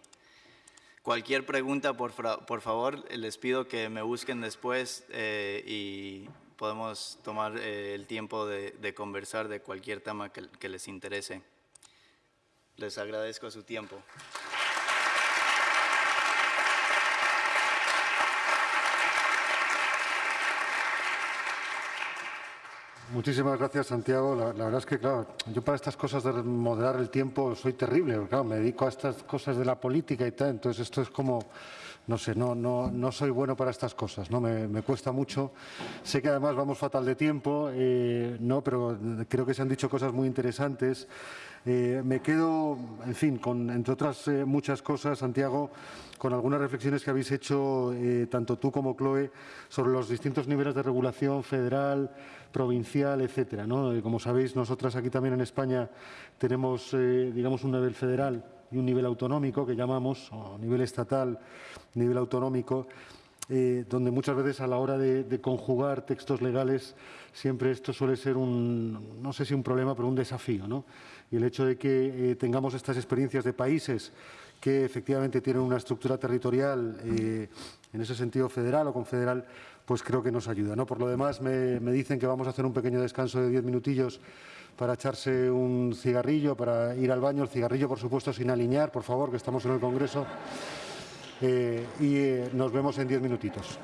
Cualquier pregunta, por, por favor, les pido que me busquen después eh, y podemos tomar eh, el tiempo de, de, conversar de cualquier tema que, que les interese. Les agradezco su tiempo. Muchísimas gracias, Santiago. La, la, verdad es que, claro, yo para estas cosas de moderar el tiempo soy terrible. Claro, me dedico a estas cosas de la política y tal, entonces esto es como, no sé, no, no, no soy bueno para estas cosas, ¿no? Me, cuesta mucho. Sé que además vamos fatal de tiempo, eh, no, pero creo que se han dicho cosas muy interesantes. Eh, me quedo, en fin, con, entre otras eh, muchas cosas, Santiago, con algunas reflexiones que habéis hecho eh, tanto tú como Chloe sobre los distintos niveles de regulación federal, provincial, etcétera. ¿no? Como sabéis, nosotras aquí también en España tenemos, digamos, un nivel federal y un nivel autonómico que llamamos, o nivel estatal, nivel autonómico, eh, donde muchas veces a la hora de, conjugar textos legales siempre esto suele ser un, no sé si un problema, pero un desafío. ¿no? Y el hecho de que eh, tengamos estas experiencias de países que efectivamente tienen una estructura territorial eh, en ese sentido federal o confederal, pues creo que nos ayuda. ¿no? Por lo demás, me dicen que vamos a hacer un pequeño descanso de diez minutillos para echarse un cigarrillo, para ir al baño. El cigarrillo, por supuesto, sin alinear, por favor, que estamos en el Congreso. Eh, y eh, nos vemos en diez minutitos.